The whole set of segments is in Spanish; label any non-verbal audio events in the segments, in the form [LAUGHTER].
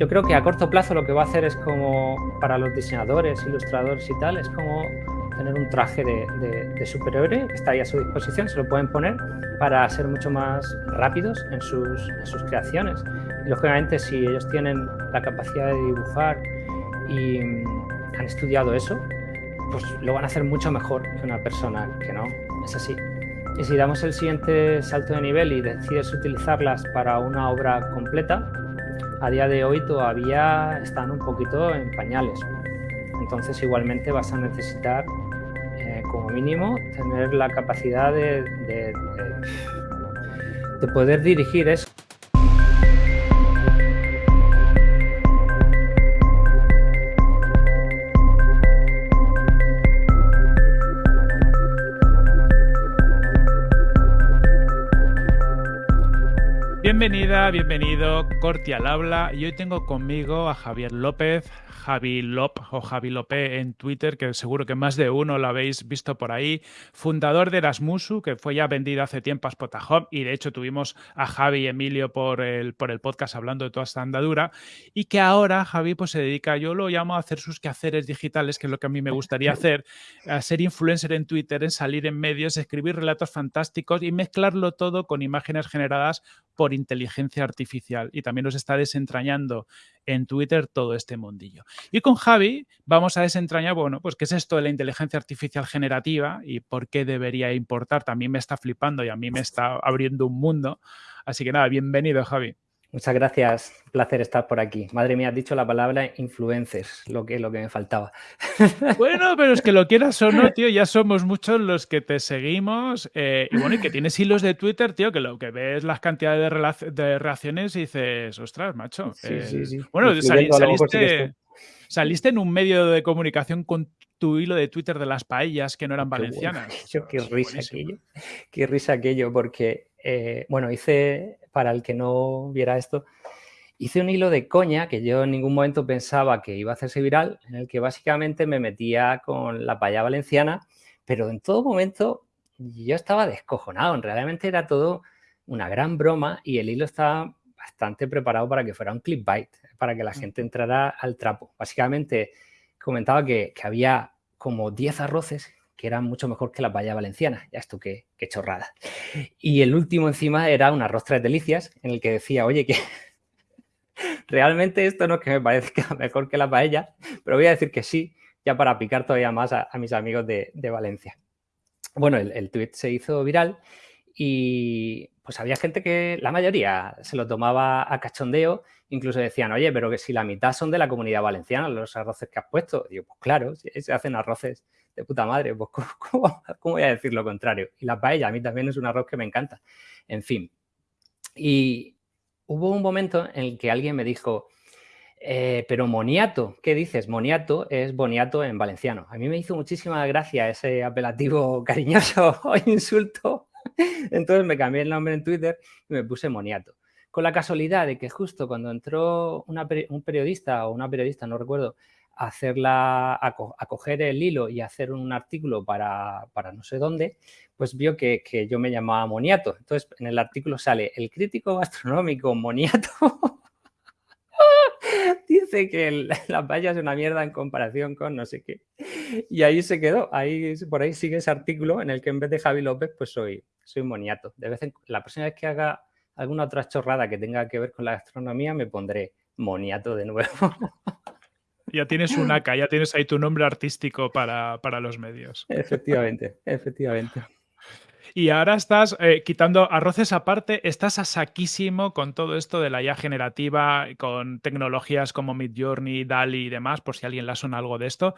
yo creo que a corto plazo lo que va a hacer es como para los diseñadores, ilustradores y tal, es como tener un traje de, superhéroe que está ahí a su disposición, se lo pueden poner para ser mucho más rápidos en sus, en sus creaciones. Y lógicamente si ellos tienen la capacidad de dibujar y mm, han estudiado eso, pues lo van a hacer mucho mejor que una persona que no, es así. Y si damos el siguiente salto de nivel y decides utilizarlas para una obra completa, a día de hoy todavía están un poquito en pañales. Entonces igualmente vas a necesitar eh, como mínimo tener la capacidad de, de, de poder dirigir eso. Bienvenido, Corti al habla. Y hoy tengo conmigo a Javier López, Javi Lop o Javi Lopé en Twitter, que seguro que más de uno lo habéis visto por ahí, fundador de Erasmusu, que fue ya vendido hace tiempo a Spotahome, y de hecho tuvimos a Javi y Emilio por el, por el podcast hablando de toda esta andadura, y que ahora Javi pues se dedica, yo lo llamo a hacer sus quehaceres digitales, que es lo que a mí me gustaría hacer, a ser influencer en Twitter, en salir en medios, escribir relatos fantásticos y mezclarlo todo con imágenes generadas por inteligencia artificial y también nos está desentrañando en Twitter todo este mundillo. Y con Javi vamos a desentrañar, bueno, pues qué es esto de la inteligencia artificial generativa y por qué debería importar. También me está flipando y a mí me está abriendo un mundo. Así que nada, bienvenido Javi. Muchas gracias, un placer estar por aquí. Madre mía, has dicho la palabra influencers, lo que, lo que me faltaba. [LAUGHS] Bueno, pero es que lo quieras o no, tío, ya somos muchos los que te seguimos. Eh, y bueno, y que tienes hilos de Twitter, tío, que lo que ves las cantidades de, reacciones y dices, ostras, macho. Sí, sí, sí. Bueno, saliste, saliste en un medio de comunicación con tu hilo de Twitter de las paellas que no eran valencianas. [LAUGHS] qué risa aquello. Qué risa aquello, porque eh, bueno, hice, para el que no viera esto, hice un hilo de coña que yo en ningún momento pensaba que iba a hacerse viral, en el que básicamente me metía con la paella valenciana, pero en todo momento yo estaba descojonado, realmente era todo una gran broma y el hilo estaba bastante preparado para que fuera un clickbait, para que la gente entrara al trapo. Básicamente comentaba que, que había como 10 arroces que era mucho mejor que la paella valenciana. Ya esto qué, chorrada. Y el último encima era un arroz tres delicias, en el que decía, oye, que [LAUGHS] realmente esto no es que me parezca [LAUGHS] mejor que la paella, pero voy a decir que sí, ya para picar todavía más a, mis amigos de, Valencia. Bueno, el, el tweet se hizo viral y pues había gente que, la mayoría, se lo tomaba a cachondeo, incluso decían, oye, pero que si la mitad son de la comunidad valenciana, los arroces que has puesto. digo, pues claro, se hacen arroces de puta madre, pues ¿cómo, [LAUGHS] voy a decir lo contrario? Y la paella a mí también es un arroz que me encanta. En fin. Y hubo un momento en el que alguien me dijo, eh, pero moniato, ¿qué dices? Moniato es boniato en valenciano. A mí me hizo muchísima gracia ese apelativo [LAUGHS] cariñoso o [LAUGHS] insulto. [LAUGHS] Entonces me cambié el nombre en Twitter y me puse moniato. Con la casualidad de que justo cuando entró un periodista o una periodista, no recuerdo, hacerla, a, coger el hilo y hacer un artículo para, no sé dónde, pues vio que, yo me llamaba Moniato. Entonces, en el artículo sale el crítico gastronómico Moniato [LAUGHS] dice que la paella es una mierda en comparación con no sé qué. Y ahí se quedó. Ahí, por ahí sigue ese artículo en el que en vez de Javi López, pues soy, soy Moniato. De vez en, la próxima vez que haga alguna otra chorrada que tenga que ver con la gastronomía, me pondré Moniato de nuevo. [LAUGHS] Ya tienes un AK, ya tienes ahí tu nombre artístico para, los medios. Efectivamente, efectivamente. Y ahora estás eh, quitando arroces aparte, estás a saquísimo con todo esto de la IA generativa, con tecnologías como Midjourney, DALI y demás, por si alguien le suena algo de esto.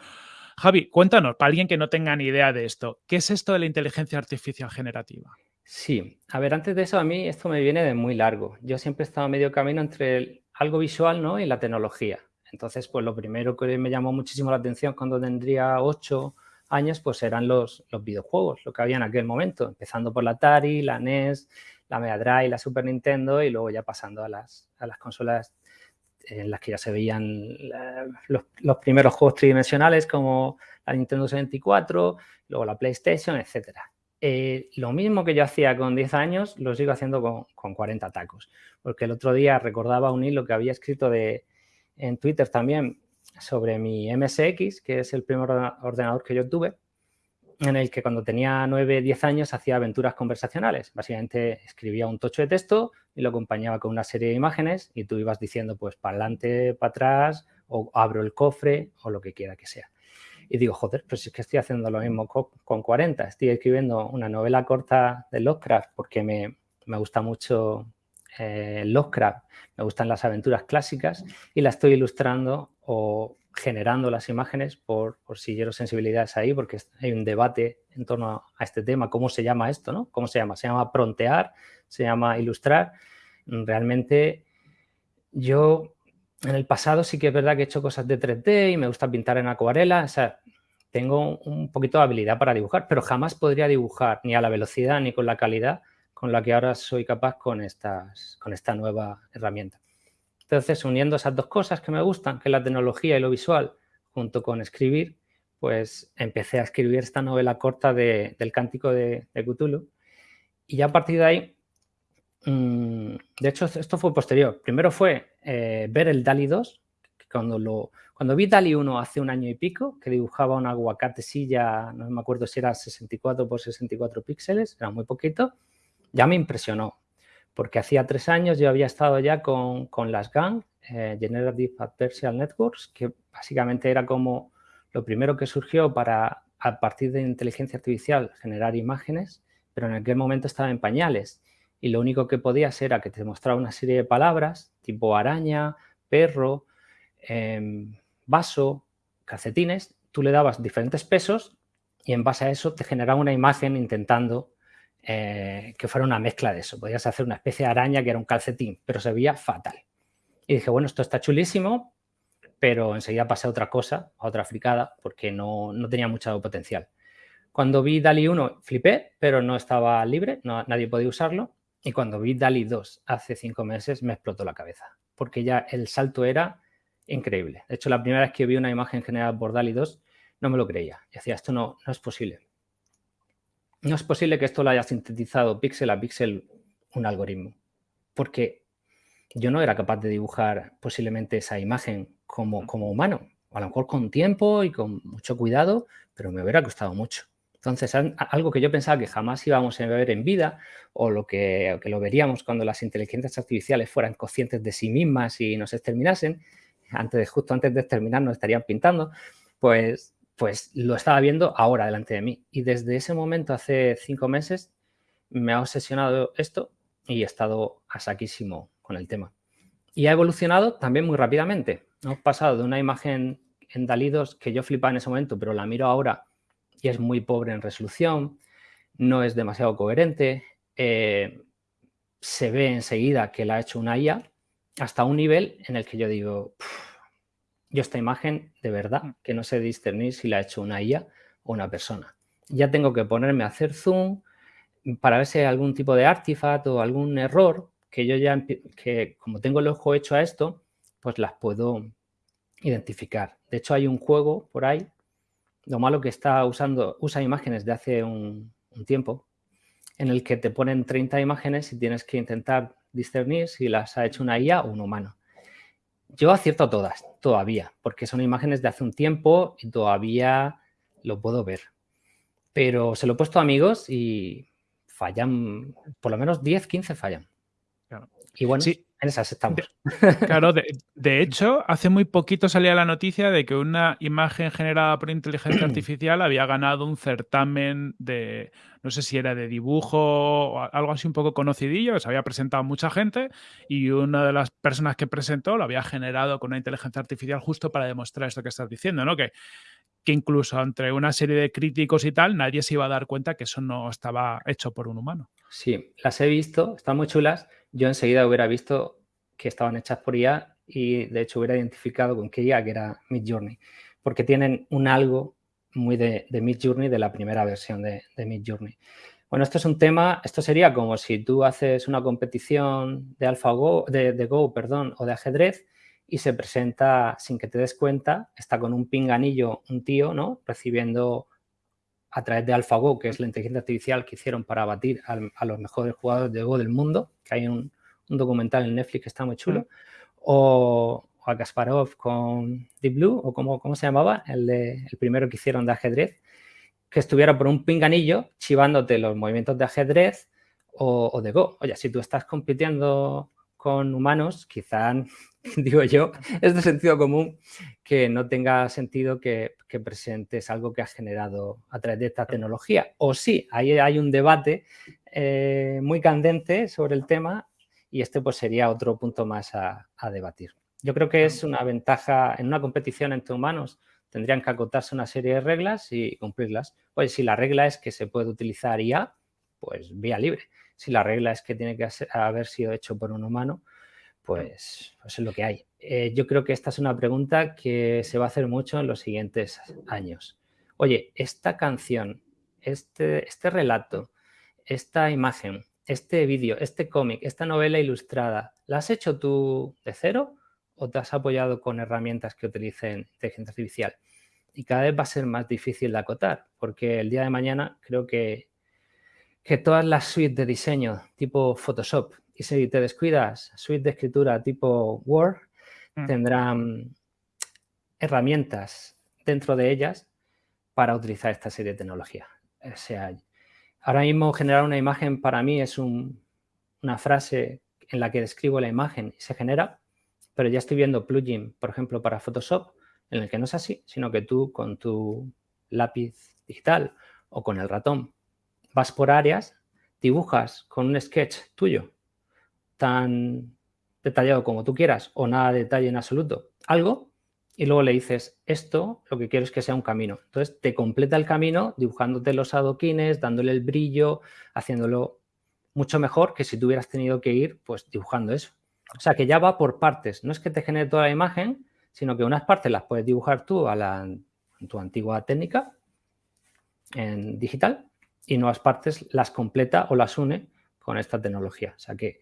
Javi, cuéntanos, para alguien que no tenga ni idea de esto, ¿qué es esto de la inteligencia artificial generativa? Sí, a ver, antes de eso a mí esto me viene de muy largo. Yo siempre he estado medio camino entre algo visual ¿no? y la tecnología. Entonces, pues lo primero que me llamó muchísimo la atención cuando tendría ocho años, pues eran los, los videojuegos, lo que había en aquel momento, empezando por la Atari, la NES, la Mega Drive, la Super Nintendo y luego ya pasando a las, a las consolas en las que ya se veían los, primeros juegos tridimensionales como la Nintendo 64, luego la PlayStation, etc. Eh, lo mismo que yo hacía con 10 años, lo sigo haciendo con, con 40 tacos. Porque el otro día recordaba un hilo que había escrito de, en Twitter también sobre mi MSX, que es el primer ordenador que yo tuve, en el que cuando tenía 9, 10 años hacía aventuras conversacionales. Básicamente escribía un tocho de texto y lo acompañaba con una serie de imágenes y tú ibas diciendo pues para adelante, para atrás o abro el cofre o lo que quiera que sea. Y digo, joder, pues es que estoy haciendo lo mismo con 40. Estoy escribiendo una novela corta de Lovecraft porque me, me gusta mucho eh, Lovecraft, me gustan las aventuras clásicas y la estoy ilustrando o generando las imágenes por, por si quiero sensibilidades ahí, porque hay un debate en torno a este tema, cómo se llama esto, ¿no? ¿Cómo se llama? ¿Se llama prontear? ¿Se llama ilustrar? Realmente yo en el pasado sí que es verdad que he hecho cosas de 3D y me gusta pintar en acuarela, o sea, tengo un poquito de habilidad para dibujar, pero jamás podría dibujar ni a la velocidad ni con la calidad con la que ahora soy capaz con, estas, con esta nueva herramienta. Entonces, uniendo esas dos cosas que me gustan, que es la tecnología y lo visual, junto con escribir, pues empecé a escribir esta novela corta del Cántico de, Cthulhu. Y ya a partir de ahí, mm, de hecho, esto fue posterior. Primero fue eh, ver el DALI 2, cuando, lo, cuando vi DALI 1 hace un año y pico, que dibujaba un aguacate silla, no me acuerdo si era 64 por 64 píxeles, era muy poquito, ya me impresionó porque hacía tres años yo había estado ya con, las GAN, eh, Generative Adversarial Networks, que básicamente era como lo primero que surgió para, a partir de inteligencia artificial, generar imágenes, pero en aquel momento estaba en pañales. Y lo único que podías era que te mostraba una serie de palabras tipo araña, perro, em, vaso, calcetines, tú le dabas diferentes pesos y en base a eso te generaba una imagen intentando eh, que fuera una mezcla de eso. Podías hacer una especie de araña que era un calcetín, pero se veía fatal. Y dije, bueno, esto está chulísimo, pero enseguida pasé a otra cosa, a otra fricada, porque no, tenía mucho potencial. Cuando vi DALI 1 flipé, pero no estaba libre, nadie podía usarlo. Y cuando vi DALI 2 hace cinco meses me explotó la cabeza, porque ya el salto era increíble. De hecho, la primera vez que vi una imagen generada por DALI 2 no me lo creía. Y decía, esto no, no es posible no es posible que esto lo haya sintetizado píxel a píxel un algoritmo, porque yo no era capaz de dibujar posiblemente esa imagen como, como humano, a lo mejor con tiempo y con mucho cuidado, pero me hubiera costado mucho. Entonces, algo que yo pensaba que jamás íbamos a ver en vida, o lo que, que, lo veríamos cuando las inteligencias artificiales fueran conscientes de sí mismas y nos exterminasen, antes de, justo antes de exterminar nos estarían pintando, pues pues lo estaba viendo ahora delante de mí. Y desde ese momento, hace cinco meses, me ha obsesionado esto y he estado a saquísimo con el tema. Y ha evolucionado también muy rápidamente. Hemos pasado de una imagen en Dalidos que yo flipaba en ese momento, pero la miro ahora y es muy pobre en resolución, no es demasiado coherente, eh, se ve enseguida que la ha hecho una IA, hasta un nivel en el que yo digo, yo esta imagen, de verdad, mm. que no sé discernir si la ha hecho una IA o una persona. Ya tengo que ponerme a hacer zoom para ver si hay algún tipo de artefacto o algún error que yo ya, que como tengo el ojo hecho a esto, pues las puedo identificar. De hecho, hay un juego por ahí, lo malo que está usando, usa imágenes de hace un, un tiempo, en el que te ponen 30 imágenes y tienes que intentar discernir si las ha hecho una IA o un humano. Yo acierto todas, todavía, porque son imágenes de hace un tiempo y todavía lo puedo ver. Pero se lo he puesto a amigos y fallan, por lo menos 10, 15 fallan. Y bueno, sí. En esas estamos. claro, de, hecho, hace muy poquito salía la noticia de que una imagen generada por inteligencia [CLEARS THROAT] artificial había ganado un certamen de, no sé si era de dibujo o algo así un poco conocidillo, se había presentado mucha gente y una de las personas que presentó lo había generado con una inteligencia artificial justo para demostrar esto que estás diciendo, ¿no? Que, que incluso entre una serie de críticos y tal, nadie se iba a dar cuenta que eso no estaba hecho por un humano. Sí, las he visto, están muy chulas. Yo enseguida hubiera visto que estaban hechas por IA y de hecho hubiera identificado con qué IA, que era Midjourney, porque tienen un algo muy de, de Midjourney, de la primera versión de, de Midjourney. Bueno, esto es un tema, esto sería como si tú haces una competición de AlphaGo, de, de Go, perdón, o de ajedrez y se presenta sin que te des cuenta, está con un pinganillo un tío, ¿no? Recibiendo a través de AlphaGo, que es la inteligencia artificial que hicieron para batir a los mejores jugadores de Go del mundo, que hay un, documental en Netflix que está muy chulo, o, a Kasparov con Deep Blue, o como, ¿cómo se llamaba? El, de, el primero que hicieron de ajedrez, que estuviera por un pinganillo chivándote los movimientos de ajedrez o, de Go. Oye, si tú estás compitiendo con humanos, quizá, [LAUGHS] digo yo, es de sentido común que no tenga sentido que, presentes algo que has generado a través de esta tecnología. O sí, ahí hay un debate eh, muy candente sobre el tema y este pues sería otro punto más a, debatir. Yo creo que es una ventaja en una competición entre humanos, tendrían que acotarse una serie de reglas y cumplirlas. Pues si la regla es que se puede utilizar IA, pues vía libre. Si la regla es que tiene que haber sido hecho por un humano, pues, pues es lo que hay. Eh, yo creo que esta es una pregunta que se va a hacer mucho en los siguientes años. Oye, esta canción, este, este relato, esta imagen, este vídeo, este cómic, esta novela ilustrada, ¿la has hecho tú de cero o te has apoyado con herramientas que utilicen inteligencia artificial? Y cada vez va a ser más difícil de acotar, porque el día de mañana creo que, que todas las suites de diseño tipo Photoshop, y si te descuidas, suite de escritura tipo Word, mm. tendrán herramientas dentro de ellas para utilizar esta serie de tecnología. O sea, Ahora mismo generar una imagen para mí es una frase en la que describo la imagen y se genera, pero ya estoy viendo plugin, por ejemplo, para Photoshop, en el que no es así, sino que tú con tu lápiz digital o con el ratón vas por áreas, dibujas con un sketch tuyo tan detallado como tú quieras o nada de detalle en absoluto, algo y luego le dices, esto lo que quiero es que sea un camino. Entonces te completa el camino dibujándote los adoquines, dándole el brillo, haciéndolo mucho mejor que si tú hubieras tenido que ir pues dibujando eso. O sea que ya va por partes. No es que te genere toda la imagen, sino que unas partes las puedes dibujar tú a la, tu antigua técnica en digital y nuevas partes las completa o las une con esta tecnología. O sea que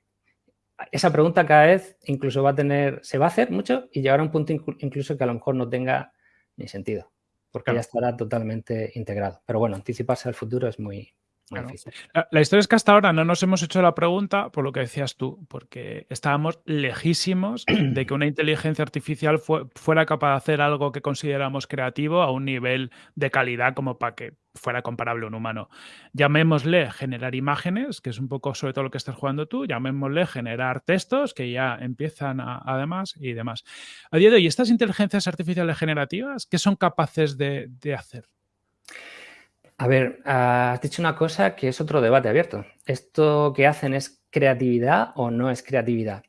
esa pregunta cada vez incluso va a tener, se va a hacer mucho y llegará a un punto incluso que a lo mejor no tenga ni sentido, porque ya estará totalmente integrado. Pero bueno, anticiparse al futuro es muy, la, historia es que hasta ahora no nos hemos hecho la pregunta por lo que decías tú, porque estábamos lejísimos [CLEARS THROAT] de que una inteligencia artificial fuera capaz de hacer algo que consideramos creativo a un nivel de calidad como para que fuera comparable a un humano. Llamémosle generar imágenes, que es un poco sobre todo lo que estás jugando tú, llamémosle generar textos, que ya empiezan además y demás. A día de hoy, estas inteligencias artificiales generativas, ¿qué son capaces de hacer? A ver, has dicho una cosa que es otro debate abierto. ¿Esto que hacen es creatividad o no es creatividad?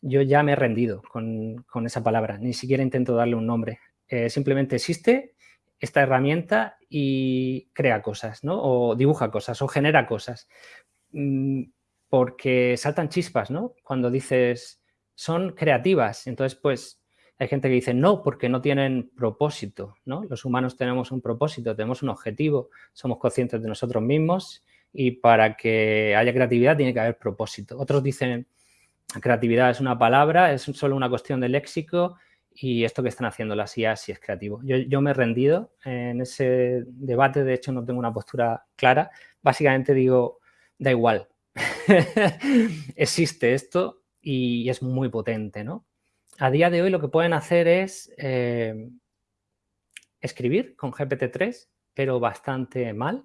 Yo ya me he rendido con, esa palabra, ni siquiera intento darle un nombre. Eh, simplemente existe esta herramienta y crea cosas, ¿no? O dibuja cosas, o genera cosas. Mm, porque saltan chispas, ¿no? Cuando dices, son creativas. Entonces, pues, hay gente que dice no, porque no tienen propósito, ¿no? Los humanos tenemos un propósito, tenemos un objetivo, somos conscientes de nosotros mismos y para que haya creatividad tiene que haber propósito. Otros dicen creatividad es una palabra, es solo una cuestión de léxico y esto que están haciendo las IA sí es creativo. Yo, yo me he rendido en ese debate, de hecho no tengo una postura clara. Básicamente digo, da igual, [LAUGHS] existe esto y es muy potente, ¿no? A día de hoy lo que pueden hacer es eh, escribir con GPT-3, pero bastante mal.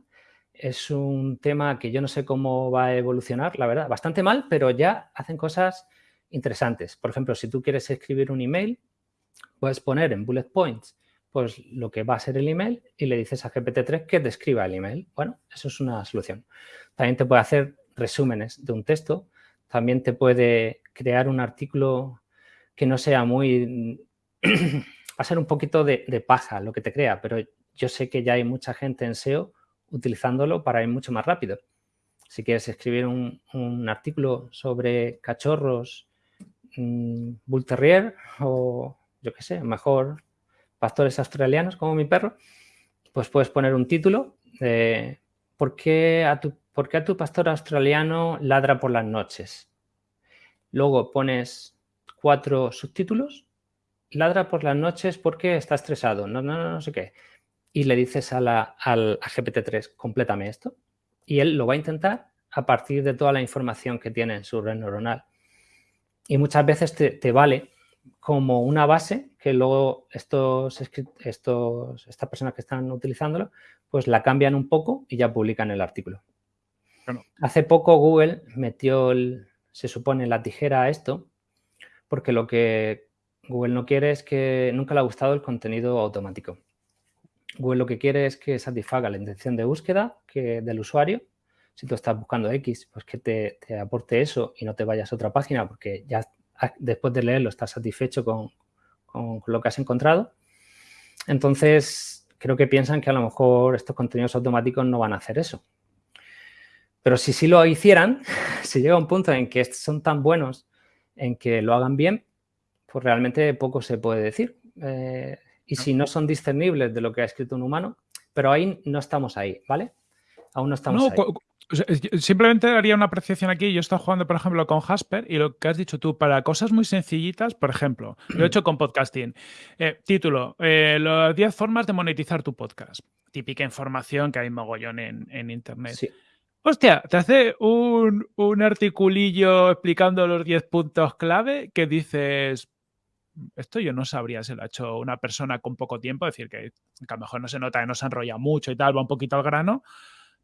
Es un tema que yo no sé cómo va a evolucionar, la verdad, bastante mal, pero ya hacen cosas interesantes. Por ejemplo, si tú quieres escribir un email, puedes poner en bullet points pues lo que va a ser el email y le dices a GPT-3 que describa el email. Bueno, eso es una solución. También te puede hacer resúmenes de un texto, también te puede crear un artículo que no sea muy... [CLEARS THROAT] va a ser un poquito de, paja lo que te crea, pero yo sé que ya hay mucha gente en SEO utilizándolo para ir mucho más rápido. Si quieres escribir un, artículo sobre cachorros mm, Bull Terrier o, yo qué sé, mejor pastores australianos como mi perro, pues puedes poner un título de ¿por qué a tu, por qué a tu pastor australiano ladra por las noches? Luego pones cuatro subtítulos, ladra por las noches porque está estresado, no, no, no, sé qué. Y le dices a la, al GPT-3, complétame esto. Y él lo va a intentar a partir de toda la información que tiene en su red neuronal. Y muchas veces te, vale como una base que luego estos, estos, estas personas que están utilizándolo, pues la cambian un poco y ya publican el artículo. Hace poco Google metió, se supone, la tijera a esto, porque lo que Google no quiere es que nunca le ha gustado el contenido automático. Google lo que quiere es que satisfaga la intención de búsqueda que, del usuario. Si tú estás buscando X, pues que te, te aporte eso y no te vayas a otra página porque ya después de leerlo estás satisfecho con, lo que has encontrado. Entonces, creo que piensan que a lo mejor estos contenidos automáticos no van a hacer eso. Pero si sí lo hicieran, [LAUGHS] si llega un punto en que son tan buenos en que lo hagan bien, pues realmente poco se puede decir. Eh, y si no son discernibles de lo que ha escrito un humano, pero ahí no estamos ahí, ¿vale? Aún no estamos ahí. Simplemente haría una apreciación aquí. Yo he estado jugando, por ejemplo, con Jasper y lo que has dicho tú, para cosas muy sencillitas, por ejemplo, lo he hecho con podcasting. Eh, título, eh, las 10 formas de monetizar tu podcast. Típica información que hay mogollón en, Internet. Hostia, te hace un, un articulillo explicando los 10 puntos clave que dices, esto yo no sabría si lo ha hecho una persona con poco tiempo, es decir, que, a lo mejor no se nota que no se enrolla mucho y tal, va un poquito al grano,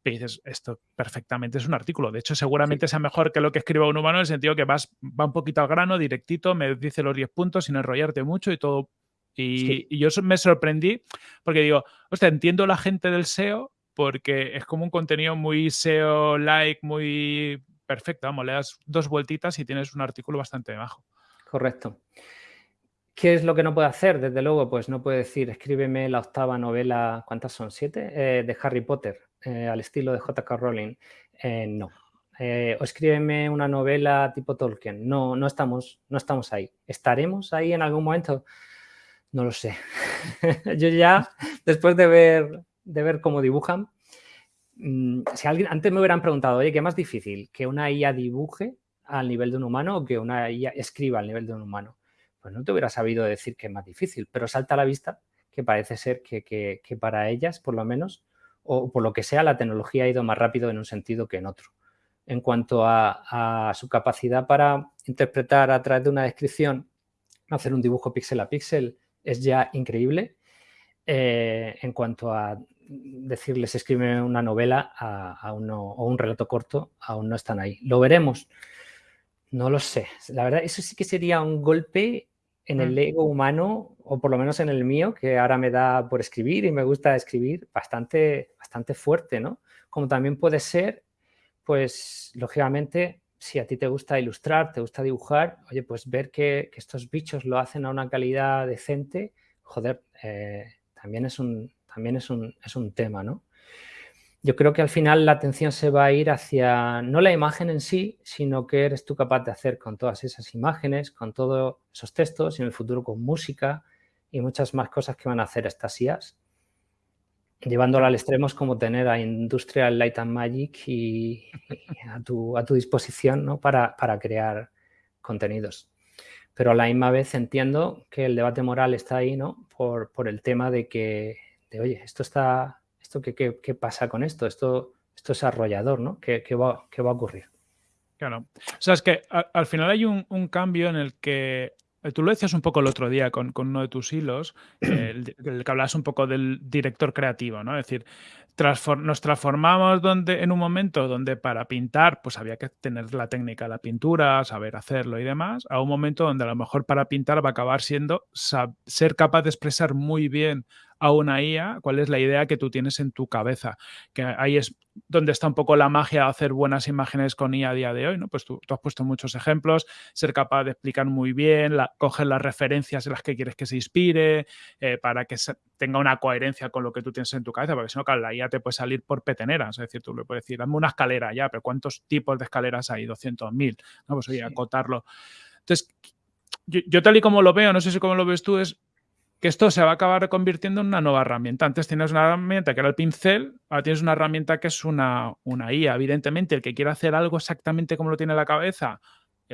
y dices, esto perfectamente es un artículo. De hecho, seguramente sea mejor que lo que escriba un humano en el sentido que vas, va un poquito al grano, directito, me dice los 10 puntos sin enrollarte mucho y todo. Y, yo me sorprendí porque digo, hostia, entiendo la gente del SEO porque es como un contenido muy SEO-like, muy perfecto. Vamos, le das dos vueltitas y tienes un artículo bastante bajo. Correcto. ¿Qué es lo que no puede hacer? Desde luego, pues no puede decir, escríbeme la octava novela, ¿cuántas son? ¿Siete? Eh, de Harry Potter. Eh, al estilo de J.K. Rowling. Eh, no. O escríbeme una novela tipo Tolkien. No, no estamos, no estamos ahí. ¿Estaremos ahí en algún momento? No lo sé. [LAUGHS] Yo ya, después de ver, de ver cómo dibujan, mm, si alguien, antes me hubieran preguntado, oye, ¿qué es más difícil? ¿Que una IA dibuje al nivel de un humano o que una IA escriba al nivel de un humano? Pues no te hubiera sabido decir que es más difícil, pero salta a la vista que parece ser que, que para ellas, por lo menos, o por lo que sea, la tecnología ha ido más rápido en un sentido que en otro. En cuanto a, su capacidad para interpretar a través de una descripción, hacer un dibujo píxel a píxel, es ya increíble. Eh, en cuanto a decirles escribe una novela a, o un relato corto, aún no están ahí. ¿Lo veremos? No lo sé. La verdad, eso sí que sería un golpe en el mm. ego humano, o por lo menos en el mío, que ahora me da por escribir y me gusta escribir, bastante, bastante fuerte, ¿no? Como también puede ser, pues, lógicamente, si a ti te gusta ilustrar, te gusta dibujar, oye, pues ver que, estos bichos lo hacen a una calidad decente, joder, eh, también, es un, también es, un, es un tema, ¿no? yo creo que al final la atención se va a ir hacia no la imagen en sí, sino que eres tú capaz de hacer con todas esas imágenes, con todos esos textos y en el futuro con música y muchas más cosas que van a hacer estas IAs. Llevándolo al extremo es como tener a Industrial Light and Magic y, a, tu, a, tu, disposición ¿no? para, para crear contenidos. Pero a la misma vez entiendo que el debate moral está ahí ¿no? por, por el tema de que, de, oye, esto está ¿esto qué, qué, pasa con esto? Esto, esto es arrollador, ¿no? ¿Qué, va, qué va a ocurrir? Claro. O sea, es que al final hay un, cambio en el que eh, Tú lo decías un poco el otro día con, uno de tus hilos, [CLEARS THROAT] el, que hablabas un poco del director creativo, ¿no? Es decir, nos transformamos donde, en un momento donde para pintar pues había que tener la técnica de la pintura, saber hacerlo y demás, a un momento donde a lo mejor para pintar va a acabar siendo ser capaz de expresar muy bien a una IA cuál es la idea que tú tienes en tu cabeza. Que ahí es donde está un poco la magia de hacer buenas imágenes con IA a día de hoy, ¿no? Pues tú, has puesto muchos ejemplos, ser capaz de explicar muy bien, coger las referencias en las que quieres que se inspire, eh, para que tenga una coherencia con lo que tú tienes en tu cabeza, porque si no, claro, la IA te puede salir por peteneras, es decir, tú le puedes decir, dame una escalera ya, pero ¿cuántos tipos de escaleras hay? 200.000, ¿no? Pues oye, acotarlo. Entonces, yo, yo, tal y como lo veo, no sé si cómo lo ves tú, es que esto se va a acabar convirtiendo en una nueva herramienta. Antes tienes una herramienta que era el pincel, ahora tienes una herramienta que es una, una IA. Evidentemente, el que quiera hacer algo exactamente como lo tiene en la cabeza,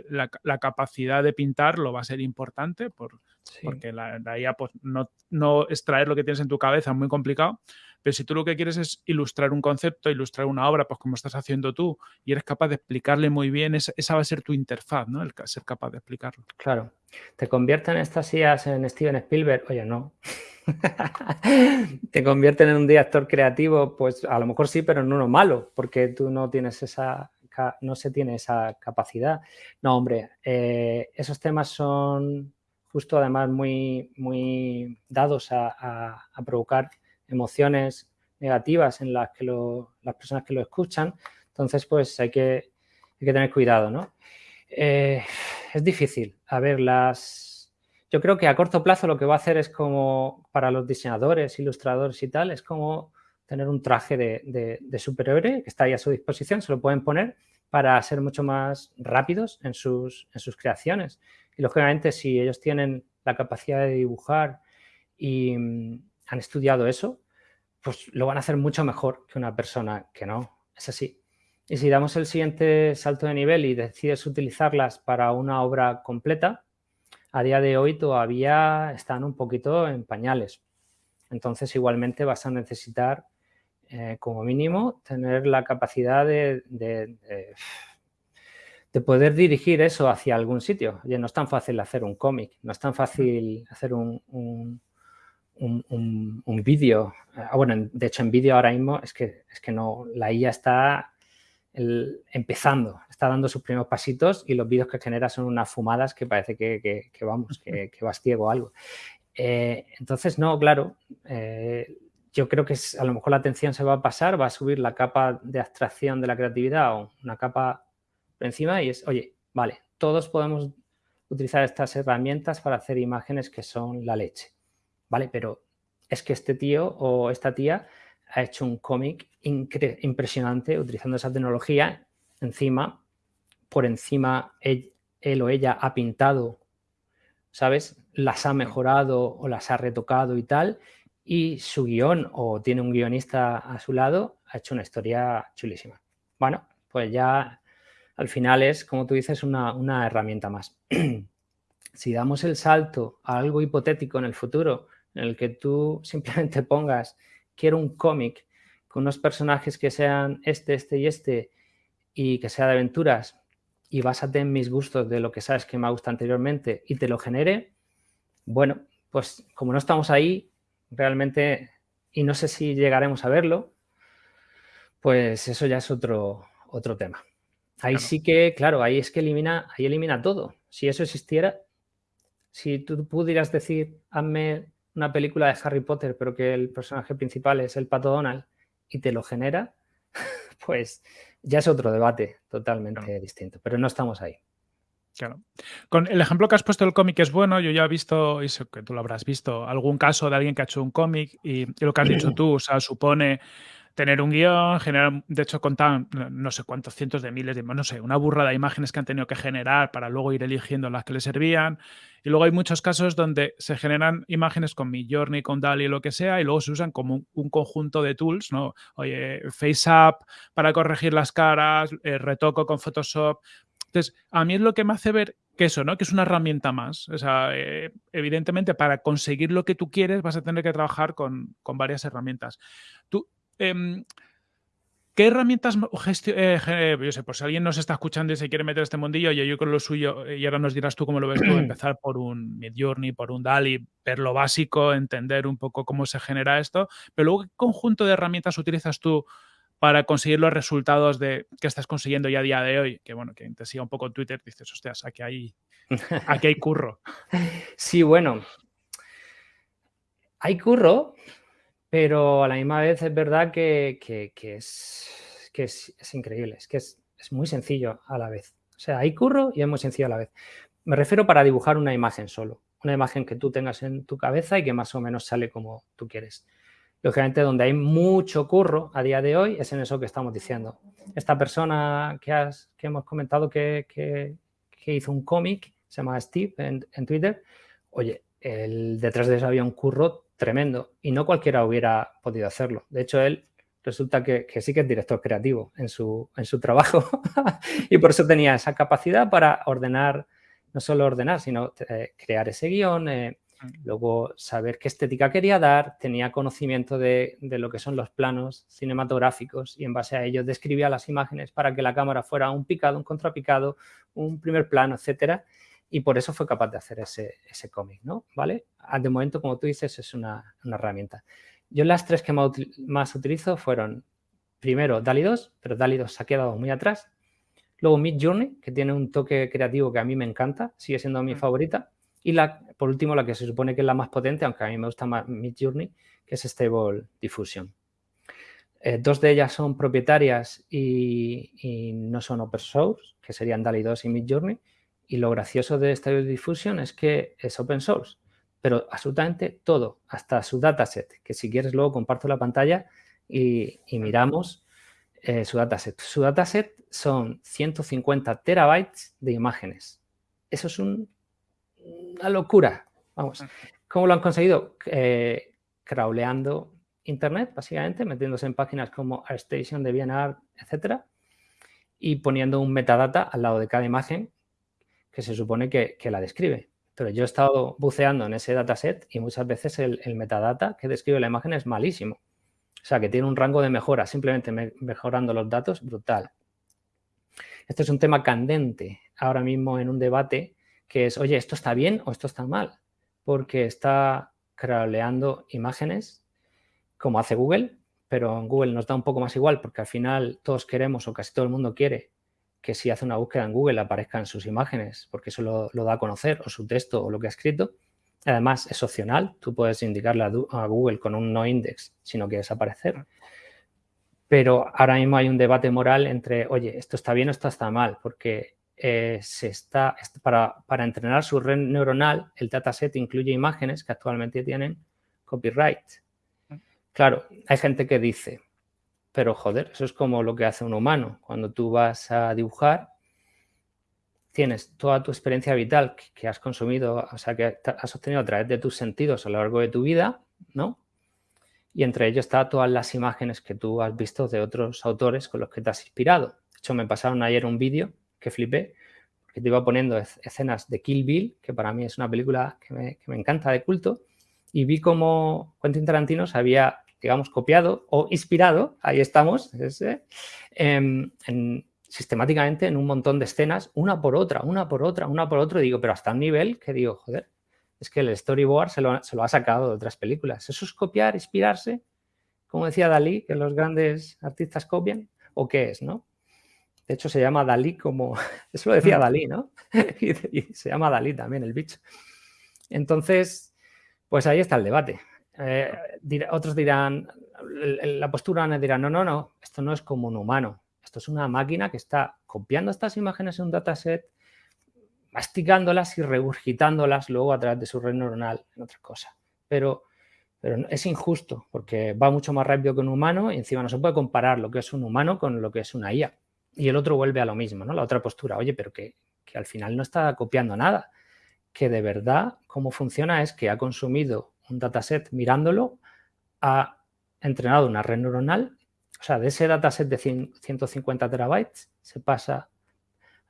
la, capacidad de pintar lo va a ser importante por, porque la, IA, pues no, no, extraer lo que tienes en tu cabeza es muy complicado, Pero si tú lo que quieres es ilustrar un concepto, ilustrar una obra, pues como estás haciendo tú, y eres capaz de explicarle muy bien, esa, va a ser tu interfaz, ¿no? El ser capaz de explicarlo. Claro. ¿Te convierten estas ideas en Steven Spielberg? Oye, no. [LAUGHS] ¿Te convierten en un director creativo? Pues a lo mejor sí, pero en uno malo, porque tú no tienes esa, no se tiene esa capacidad. No, hombre, eh, esos temas son justo además muy, muy dados a, provocar emociones negativas en las que las personas que lo escuchan. Entonces, pues hay que, hay que tener cuidado, ¿no? Eh, es difícil. A ver, las... Yo creo que a corto plazo lo que va a hacer es como para los diseñadores, ilustradores y tal, es como tener un traje de, de superhéroe que está ahí a su disposición, se lo pueden poner para ser mucho más rápidos en sus, en sus creaciones. Y lógicamente, si ellos tienen la capacidad de dibujar y mm, han estudiado eso, pues lo van a hacer mucho mejor que una persona que no. Es así. Y si damos el siguiente salto de nivel y decides utilizarlas para una obra completa, a día de hoy todavía están un poquito en pañales. Entonces, igualmente vas a necesitar, eh, como mínimo, tener la capacidad de de poder dirigir eso hacia algún sitio. Oye, no es tan fácil hacer un cómic, no es tan fácil hacer un, un, vídeo. Ah, bueno, de hecho en vídeo ahora mismo es que, es que no, la IA está empezando, está dando sus primeros pasitos y los vídeos que genera son unas fumadas que parece que, vamos, que, que, vas ciego o algo. Eh, entonces, no, claro, eh, yo creo que a lo mejor la atención se va a pasar, va a subir la capa de abstracción de la creatividad o una capa encima y es, oye, vale, todos podemos utilizar estas herramientas para hacer imágenes que son la leche, ¿vale? Pero es que este tío o esta tía ha hecho un cómic impresionante utilizando esa tecnología. Encima, por encima, él, o ella ha pintado, ¿sabes? Las ha mejorado o las ha retocado y tal. Y su guion o tiene un guionista a su lado, ha hecho una historia chulísima. Bueno, pues ya al final es, como tú dices, una, herramienta más. [CLEARS THROAT] si damos el salto a algo hipotético en el futuro, en el que tú [LAUGHS] simplemente pongas, quiero un cómic con unos personajes que sean este, este y este, y que sea de aventuras, y básate en mis gustos de lo que sabes que me gusta anteriormente, y te lo genere, bueno, pues como no estamos ahí, realmente, y no sé si llegaremos a verlo, pues eso ya es otro, otro tema. Ahí sí que, claro, ahí es que elimina, ahí elimina todo. Si eso existiera, si tú pudieras decir, hazme una película de Harry Potter, pero que el personaje principal es el Pato Donald y te lo genera, [LAUGHS] pues ya es otro debate totalmente distinto, pero no estamos ahí. Claro. Con el ejemplo que has puesto del cómic es bueno, yo ya he visto, y sé que tú lo habrás visto, algún caso de alguien que ha hecho un cómic y, y lo que has dicho tú, o sea, supone tener un guion, generar, de hecho contaban no sé cuántos cientos de miles de, no sé, una burrada de imágenes que han tenido que generar para luego ir eligiendo las que les servían. Y luego hay muchos casos donde se generan imágenes con Midjourney, con DALI, lo que sea, y luego se usan como un, conjunto de tools, ¿no? Oye, FaceApp para corregir las caras, eh, retoco con Photoshop. Entonces, a mí es lo que me hace ver que eso, ¿no? Que es una herramienta más. O sea, eh, evidentemente, para conseguir lo que tú quieres vas a tener que trabajar con, con varias herramientas. Tú, Em, ¿Qué herramientas eh, yo sé, por si alguien nos está escuchando y se quiere meter este mundillo, yo, yo con lo suyo, y ahora nos dirás tú cómo lo ves tú, empezar por un Midjourney, por un DALI, ver lo básico, entender un poco cómo se genera esto, pero luego, ¿qué conjunto de herramientas utilizas tú para conseguir los resultados de, que estás consiguiendo ya a día de hoy? Que bueno, que te siga un poco en Twitter, dices, hostias, aquí hay, aquí hay curro. [LAUGHS] Sí, bueno, hay curro, pero a la misma vez es verdad que, es, que es, increíble, es que es, muy sencillo a la vez. O sea, hay curro y es muy sencillo a la vez. Me refiero para dibujar una imagen solo, una imagen que tú tengas en tu cabeza y que más o menos sale como tú quieres. Lógicamente, donde hay mucho curro a día de hoy es en eso que estamos diciendo. Esta persona que, has, que hemos comentado que, que, hizo un cómic, se llama Steve en, en Twitter, oye, el, detrás de eso había un curro tremendo y no cualquiera hubiera podido hacerlo. De hecho, él resulta que, sí que es director creativo en su, en su trabajo [LAUGHS] y por eso tenía esa capacidad para ordenar, no solo ordenar, sino eh, crear ese guion, eh, mm. luego saber qué estética quería dar, tenía conocimiento de, lo que son los planos cinematográficos y en base a ello describía las imágenes para que la cámara fuera un picado, un contrapicado, un primer plano, etcétera, y por eso fue capaz de hacer ese, ese cómic, ¿no? ¿Vale? Ah, de momento, como tú dices, es una, herramienta. Yo las tres que más utilizo fueron, primero, DALI 2, pero DALI 2 se ha quedado muy atrás, Luego Mid Journey, que tiene un toque creativo que a mí me encanta, sigue siendo mi mm. favorita. Y la, por último, la que se supone que es la más potente, aunque a mí me gusta más Mid Journey, que es Stable Diffusion. Eh, dos de ellas son propietarias y, no son open source, que serían DALI 2 y Mid Journey. Y lo gracioso de Stable Diffusion es que es open source, pero absolutamente todo, hasta su dataset, que si quieres luego comparto la pantalla y, y miramos eh, su dataset. Su dataset son 150 terabytes de imágenes. Eso es una locura. Vamos, ¿cómo lo han conseguido? Eh, crawleando Internet, básicamente, metiéndose en páginas como AirStation, DeviantArt, etcétera, y poniendo un metadata al lado de cada imagen que se supone que, la describe. Pero yo he estado buceando en ese dataset y muchas veces el metadata que describe la imagen es malísimo. O sea, que tiene un rango de mejora, simplemente mejorando los datos, brutal. Este es un tema candente ahora mismo en un debate que es, oye, ¿esto está bien o esto está mal? Porque está crawleando imágenes como hace Google, pero en Google nos da un poco más igual porque al final todos queremos o casi todo el mundo quiere que si hace una búsqueda en Google aparezcan sus imágenes porque eso lo, lo da a conocer o su texto o lo que ha escrito. Además, es opcional. Tú puedes indicarle a, Google con un no index si no quieres aparecer. Pero ahora mismo hay un debate moral entre, oye, esto está bien o esto está mal, porque eh, se está, para, para, entrenar su red neuronal, el dataset incluye imágenes que actualmente tienen copyright. Claro, hay gente que dice, pero joder, eso es como lo que hace un humano. Cuando tú vas a dibujar, tienes toda tu experiencia vital que, has consumido, o sea, que has obtenido a través de tus sentidos a lo largo de tu vida, ¿no? Y entre ellos están todas las imágenes que tú has visto de otros autores con los que te has inspirado. De hecho, me pasaron ayer un vídeo que flipé, que te iba poniendo escenas de Kill Bill, que para mí es una película que me, encanta de culto, y vi cómo Quentin Tarantino se había, digamos, copiado o inspirado, ahí estamos, en sistemáticamente en un montón de escenas, una por otra, una por otra, una por otra, y digo, pero hasta un nivel que digo, joder, es que el storyboard se lo, ha sacado de otras películas. ¿Eso es copiar, inspirarse? Como decía Dalí, que los grandes artistas copian, ¿o qué es, no? De hecho, se llama Dalí como... [LAUGHS] Eso lo decía. Dalí, ¿no? [LAUGHS] y, se llama Dalí también, el bicho. Entonces, pues ahí está el debate. Eh, otros dirán, la postura dirá, no, no, no, esto no es como un humano. Esto es una máquina que está copiando estas imágenes en un dataset, masticándolas y regurgitándolas luego a través de su red neuronal en otra cosa. Pero, pero es injusto porque va mucho más rápido que un humano y encima no se puede comparar lo que es un humano con lo que es una IA. Y el otro vuelve a lo mismo, ¿no? La otra postura, oye, pero que, que al final no está copiando nada. Que de verdad cómo funciona es que ha consumido un dataset mirándolo, ha entrenado una red neuronal o sea, de ese dataset de 150 terabytes se pasa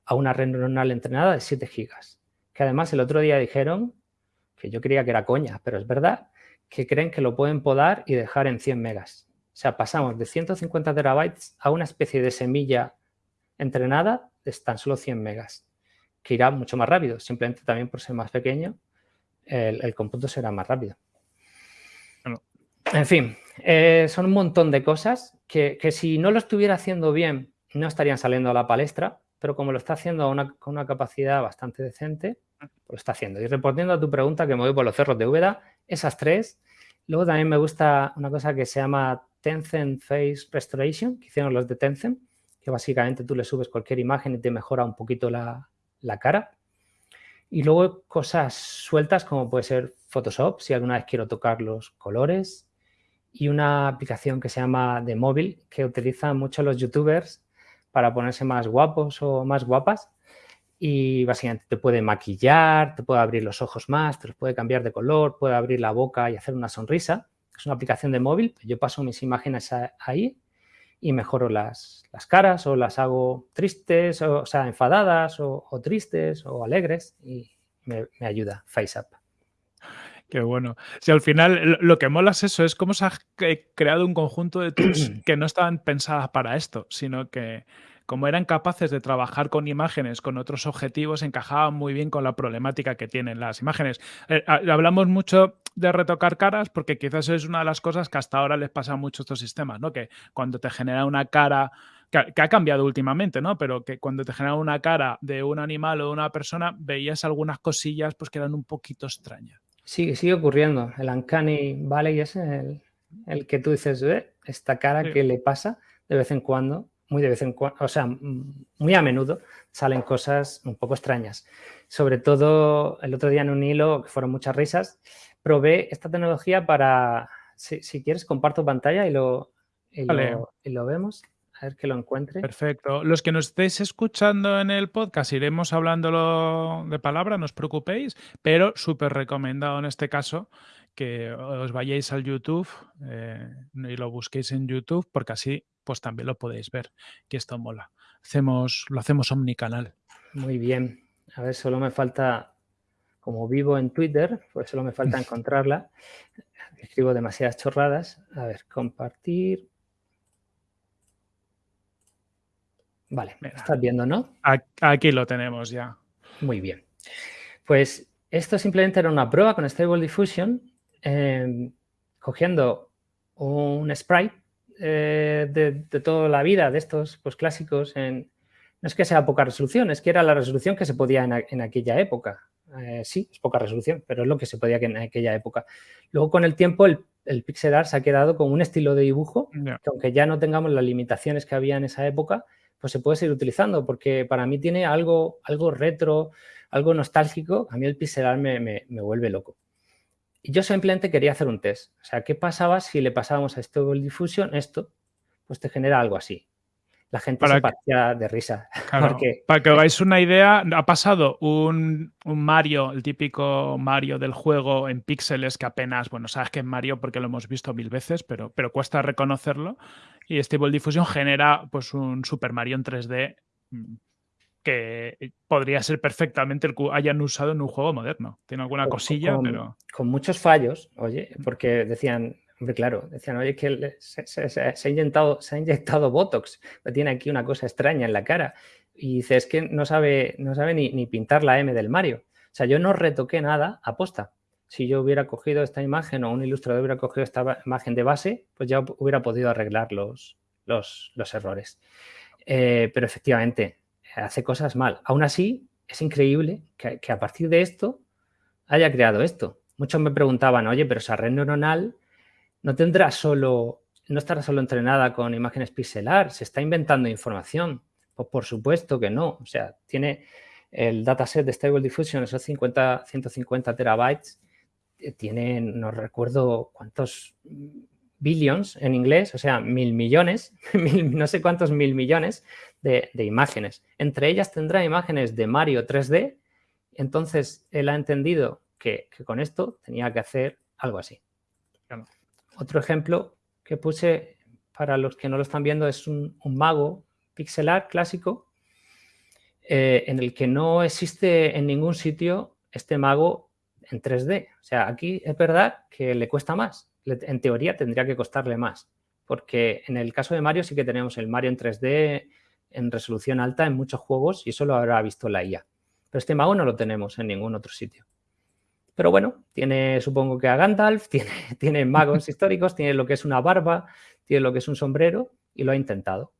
a una red neuronal entrenada de 7 gigas. Que además el otro día dijeron, que yo creía que era coña, pero es verdad, que creen que lo pueden podar y dejar en 100 megas. O sea, pasamos de 150 terabytes a una especie de semilla entrenada de tan solo 100 megas, que irá mucho más rápido. Simplemente también por ser más pequeño, el, el cómputo será más rápido. En fin, eh, son un montón de cosas que, si no lo estuviera haciendo bien no estarían saliendo a la palestra, pero como lo está haciendo con una capacidad bastante decente, lo está haciendo. Y respondiendo a tu pregunta, que me voy por los cerros de Úbeda, esas tres. Luego también me gusta una cosa que se llama Tencent Face Restoration, que hicieron los de Tencent, que básicamente tú le subes cualquier imagen y te mejora un poquito la, la cara. Y luego cosas sueltas como puede ser Photoshop, si alguna vez quiero tocar los colores, y una aplicación que se llama The Móvil que utilizan mucho los youtubers para ponerse más guapos o más guapas. Y básicamente te puede maquillar, te puede abrir los ojos más, te los puede cambiar de color, puede abrir la boca y hacer una sonrisa. Es una aplicación de móvil, yo paso mis imágenes ahí y mejoro las, las caras o las hago tristes, o, sea, enfadadas o, tristes o alegres y me, me ayuda FaceApp. Qué bueno. Si al final lo que mola es eso, es cómo se ha creado un conjunto de tools [CLEARS THROAT] que no estaban pensadas para esto, sino que como eran capaces de trabajar con imágenes, con otros objetivos, encajaban muy bien con la problemática que tienen las imágenes. Eh, hablamos mucho de retocar caras porque quizás es una de las cosas que hasta ahora les pasa mucho a estos sistemas, ¿no? Que cuando te genera una cara que, ha cambiado últimamente, ¿no? Pero que cuando te genera una cara de un animal o de una persona, veías algunas cosillas pues que eran un poquito extrañas. Sí, sigue ocurriendo. El Uncanny Valley es el, el que tú dices, ¿eh? esta cara que le pasa de vez en cuando, muy de vez en cuando, o sea, muy a menudo salen cosas un poco extrañas. Sobre todo el otro día en un hilo, que fueron muchas risas, probé esta tecnología para, si, quieres, comparto pantalla y lo, y lo vemos ver que lo encuentre. Perfecto. Los que nos estéis escuchando en el podcast iremos hablándolo de palabra, no os preocupéis, pero súper recomendado en este caso que os vayáis al YouTube eh, y lo busquéis en YouTube porque así pues también lo podéis ver, que esto mola. Hacemos, lo hacemos omnicanal. Muy bien. A ver, solo me falta, como vivo en Twitter, pues solo me falta [LAUGHS] encontrarla. Escribo demasiadas chorradas. A ver, compartir. Vale, me estás viendo, ¿no? Aquí lo tenemos ya. Muy bien. Pues esto simplemente era una prueba con Stable Diffusion, em, cogiendo un sprite eh, de, toda la vida de estos pues, clásicos. En, no es que sea poca resolución, es que era la resolución que se podía en, aquella época. Eh, sí, es poca resolución, pero es lo que se podía en aquella época. Luego, con el tiempo, el, el pixel art se ha quedado con un estilo de dibujo que aunque ya no tengamos las limitaciones que había en esa época, pues se puede seguir utilizando, porque para mí tiene algo, algo retro, algo nostálgico, a mí el pixel me, me, vuelve loco. Y yo simplemente quería hacer un test. O sea, ¿qué pasaba si le pasábamos a Stable Diffusion esto? Pues te genera algo así la gente se partía de risa. [LAUGHS] Para que os hagáis una idea, ha pasado un, Mario, el típico Mario del juego en píxeles que apenas, bueno, sabes que es Mario porque lo hemos visto mil veces, pero, pero cuesta reconocerlo. Y Stable Diffusion genera pues un Super Mario en 3D mm, que podría ser perfectamente el que hayan usado en un juego moderno. Tiene alguna cosilla, pero... Con muchos fallos, oye, porque decían, claro, decían, oye, que se, ha inyectado, se ha inyectado Botox, tiene aquí una cosa extraña en la cara. Y dice, es que no sabe, no sabe ni, pintar la M del Mario. O sea, yo no retoqué nada aposta. Si yo hubiera cogido esta imagen o un ilustrador hubiera cogido esta imagen de base, pues ya hubiera podido arreglar los, los, errores. Eh, pero efectivamente, hace cosas mal. Aún así, es increíble que, a partir de esto haya creado esto. Muchos me preguntaban, oye, pero esa red neuronal no tendrá solo, no estará solo entrenada con imágenes pixelar, se está inventando información. Pues por supuesto que no. O sea, tiene el dataset de Stable Diffusion, esos 50, 150 terabytes, eh, tiene, no recuerdo cuántos billions en inglés, o sea, mil millones, [LAUGHS] no sé cuántos mil millones de, imágenes. Entre ellas tendrá imágenes de Mario 3D, entonces él ha entendido que, que con esto tenía que hacer algo así. Otro ejemplo que puse para los que no lo están viendo es un, mago pixelar clásico eh, en el que no existe en ningún sitio este mago en 3D. O sea, aquí es verdad que le cuesta más. En teoría tendría que costarle más. Porque en el caso de Mario sí que tenemos el Mario en 3D en resolución alta en muchos juegos y eso lo habrá visto la IA. Pero este mago no lo tenemos en ningún otro sitio. Pero bueno, tiene supongo que a Gandalf, [LAUGHS] tiene, tiene magos [LAUGHS] históricos, tiene lo que es una barba, tiene lo que es un sombrero y lo ha intentado.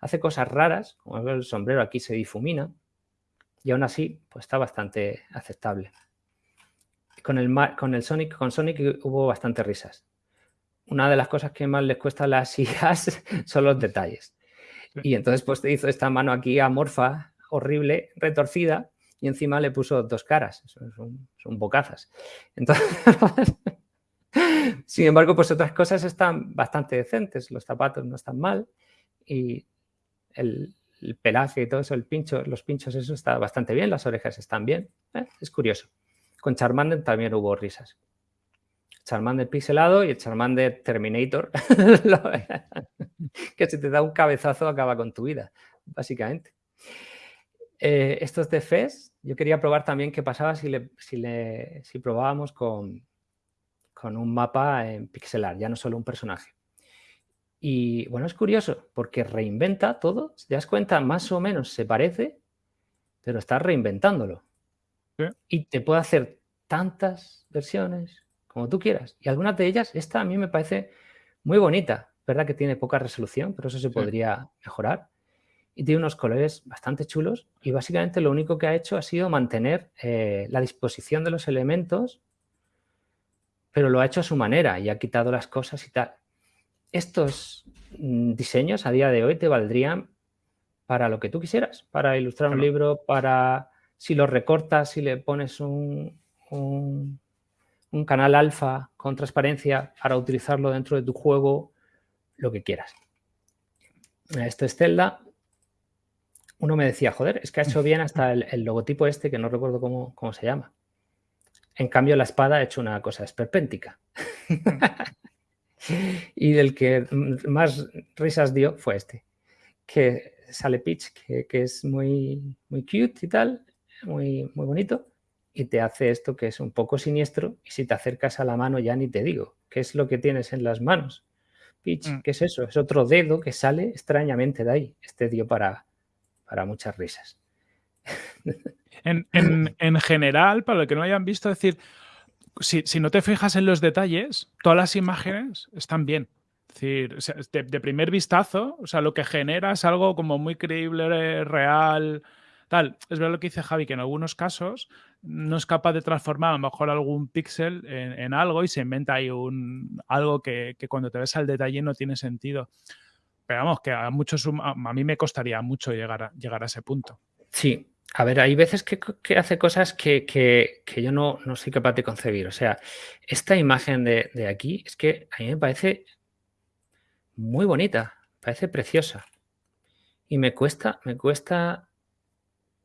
Hace cosas raras, como el sombrero aquí se difumina y aún así pues está bastante aceptable. Con el, con el Sonic, con Sonic hubo bastantes risas. Una de las cosas que más les cuesta a las [LAUGHS] IAs son los detalles. Y entonces pues te hizo esta mano aquí amorfa, horrible, retorcida, y encima le puso dos caras, son, son bocazas. Entonces, [LAUGHS] sin embargo, pues otras cosas están bastante decentes, los zapatos no están mal y el, pelaje y todo eso, el pincho, los pinchos, eso está bastante bien, las orejas están bien, ¿eh? es curioso. Con Charmander también hubo risas. Charmander pixelado y el Charmander Terminator, [LAUGHS] que si te da un cabezazo acaba con tu vida, básicamente. Eh, estos de FES, yo quería probar también qué pasaba si, le, si, probábamos con, con un mapa en pixelar, ya no solo un personaje. Y bueno, es curioso porque reinventa todo. Si te das cuenta, más o menos se parece, pero está reinventándolo. Y te puede hacer tantas versiones como tú quieras. Y algunas de ellas, esta a mí me parece muy bonita. Verdad que tiene poca resolución, pero eso se podría mejorar. Y tiene unos colores bastante chulos. Y básicamente lo único que ha hecho ha sido mantener eh, la disposición de los elementos, pero lo ha hecho a su manera y ha quitado las cosas y tal estos mm, diseños a día de hoy te valdrían para lo que tú quisieras, para ilustrar un libro, para si lo recortas, si le pones un, un, canal alfa con transparencia para utilizarlo dentro de tu juego, lo que quieras. Esto es Zelda. Uno me decía, joder, es que ha hecho [LAUGHS] bien hasta el, logotipo este, que no recuerdo cómo, cómo, se llama. En cambio, la espada ha hecho una cosa esperpéntica. [LAUGHS] y del que más risas dio fue este, que sale Peach, que, es muy, muy cute y tal, muy, muy bonito, y te hace esto que es un poco siniestro, y si te acercas a la mano ya ni te digo, ¿qué es lo que tienes en las manos? Peach, mm. ¿qué es eso? Es otro dedo que sale extrañamente de ahí. Este dio para, para muchas risas. En, en, [LAUGHS] en, general, para lo que no hayan visto, decir, si, no te fijas en los detalles, todas las imágenes están bien. Es decir, de, primer vistazo, o sea, lo que genera es algo como muy creíble, real, tal. Es verdad lo que dice Javi, que en algunos casos no es capaz de transformar a lo mejor algún píxel en, algo y se inventa ahí un, algo que, cuando te ves al detalle no tiene sentido. Pero vamos, que a muchos, a mí me costaría mucho llegar a, llegar a ese punto. Sí, a ver, hay veces que, hace cosas que, yo no, soy capaz de concebir. O sea, esta imagen de, aquí es que a mí me parece muy bonita, parece preciosa. Y me cuesta, me cuesta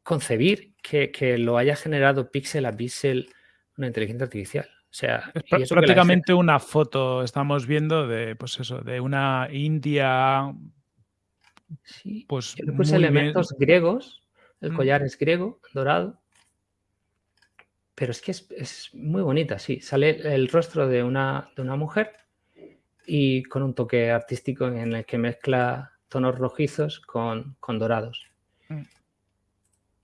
concebir que, lo haya generado píxel a píxel una inteligencia artificial. O sea, es prácticamente una foto, estamos viendo de, pues eso, de una India. Sí, pues elementos griegos el mm. collar es griego, dorado. Pero es que es, muy bonita, sí. Sale el rostro de una, de una mujer y con un toque artístico en el que mezcla tonos rojizos con, dorados. Mm.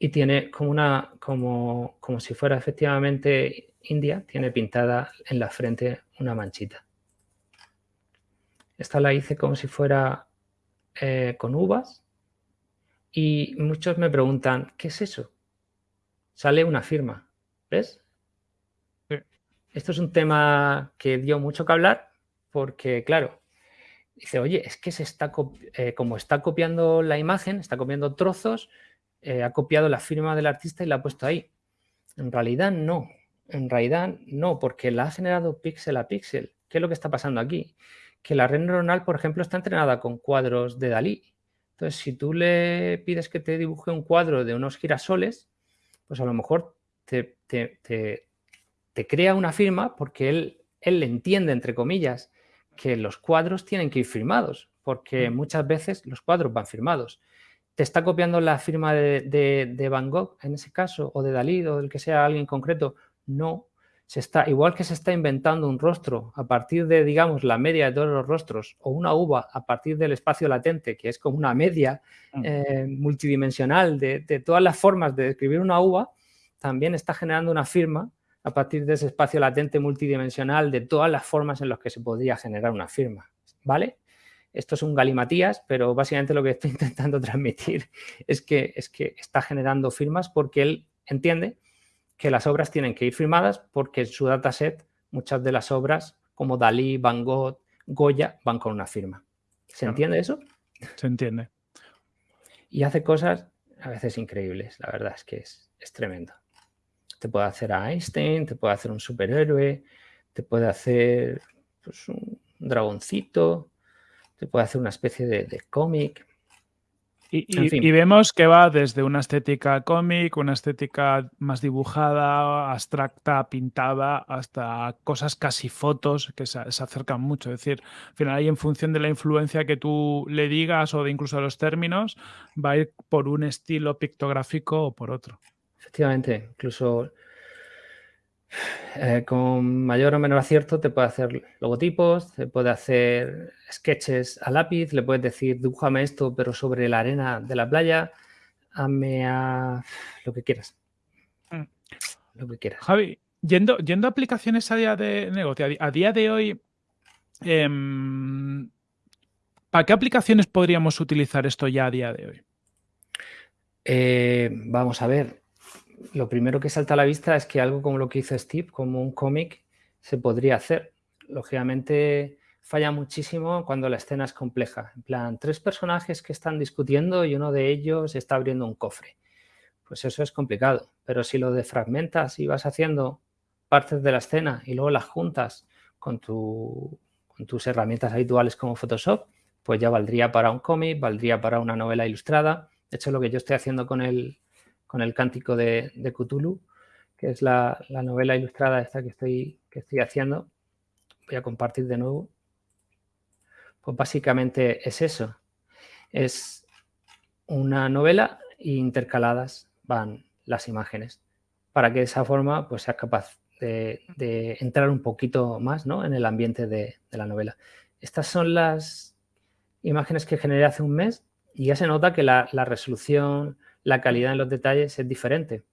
Y tiene como una, como, como si fuera efectivamente india, tiene pintada en la frente una manchita. Esta la hice como si fuera eh, con uvas y muchos me preguntan, ¿qué es eso? Sale una firma, ¿ves? Esto es un tema que dio mucho que hablar porque, claro, dice, oye, es que se está eh, como está copiando la imagen, está copiando trozos, eh, ha copiado la firma del artista y la ha puesto ahí. En realidad no, en realidad no, porque la ha generado píxel a píxel. ¿Qué es lo que está pasando aquí? Que la red neuronal, por ejemplo, está entrenada con cuadros de Dalí entonces, si tú le pides que te dibuje un cuadro de unos girasoles, pues a lo mejor te, crea una firma porque él, él entiende, entre comillas, que los cuadros tienen que ir firmados, porque mm. muchas veces los cuadros van firmados. ¿Te está copiando la firma de, de Van Gogh en ese caso, o de Dalí, o del que sea alguien concreto? No, está, igual que se está inventando un rostro a partir de, digamos, la media de todos los rostros, o una uva a partir del espacio latente, que es como una media mm. eh, multidimensional de, todas las formas de describir una uva, también está generando una firma a partir de ese espacio latente multidimensional de todas las formas en las que se podría generar una firma, ¿vale? Esto es un galimatías, pero básicamente lo que estoy [LAUGHS] intentando transmitir es que, es que está generando firmas porque él entiende que las obras tienen que ir firmadas porque en su dataset muchas de las obras como Dalí, Van Gogh, Goya van con una firma. ¿Se entiende eso? Se entiende. Y hace cosas a veces increíbles, la verdad es que es, tremendo. Te puede hacer a Einstein, te puede hacer un superhéroe, te puede hacer pues, un dragoncito, te puede hacer una especie de, de cómic. Y, vemos que va desde una estética cómic, una estética más dibujada, abstracta, pintada, hasta cosas casi fotos que se, acercan mucho. Es decir, al final ahí en función de la influencia que tú le digas o de incluso de los términos, va a ir por un estilo pictográfico o por otro. Efectivamente, incluso Eh, con mayor o menor acierto te puede hacer logotipos, te puede hacer sketches a lápiz, le puedes decir, dibújame esto, pero sobre la arena de la playa, hazme a lo que quieras. Mm. Lo que quieras. Javi, yendo, yendo a aplicaciones a día de negocio, a día de hoy, em, ¿para qué aplicaciones podríamos utilizar esto ya a día de hoy? Eh, vamos a ver, lo primero que salta a la vista es que algo como lo que hizo Steve, como un cómic, se podría hacer. Lógicamente falla muchísimo cuando la escena es compleja. En plan, tres personajes que están discutiendo y uno de ellos está abriendo un cofre. Pues eso es complicado. Pero si lo defragmentas y vas haciendo partes de la escena y luego las juntas con, tus herramientas habituales como Photoshop, pues ya valdría para un cómic, valdría para una novela ilustrada. De hecho, lo que yo estoy haciendo con el, con el cántico de, Cthulhu, que es la, novela ilustrada esta que estoy, que estoy haciendo. Voy a compartir de nuevo. Pues básicamente es eso. Es una novela e intercaladas van las imágenes para que de esa forma pues seas capaz de, entrar un poquito más ¿no? en el ambiente de, la novela. Estas son las imágenes que generé hace un mes y ya se nota que la resolución, la calidad en los detalles es diferente.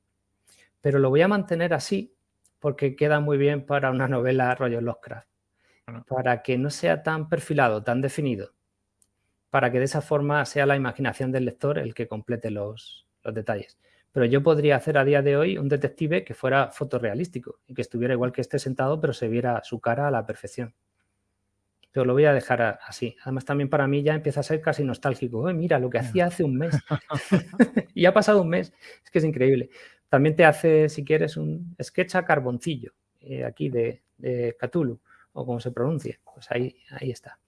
Pero lo voy a mantener así porque queda muy bien para una novela rollo Lovecraft. Para que no sea tan perfilado, tan definido. Para que de esa forma sea la imaginación del lector el que complete los, los detalles. Pero yo podría hacer a día de hoy un detective que fuera fotorrealístico y que estuviera igual que este sentado, pero se viera su cara a la perfección pero lo voy a dejar así. Además, también para mí ya empieza a ser casi nostálgico. mira, lo que hacía hace un mes. [LAUGHS] [LAUGHS] y ha pasado un mes. Es que es increíble. También te hace, si quieres, un sketch a carboncillo, eh, aquí de, de Cthulhu, o como se pronuncie. Pues ahí, ahí está.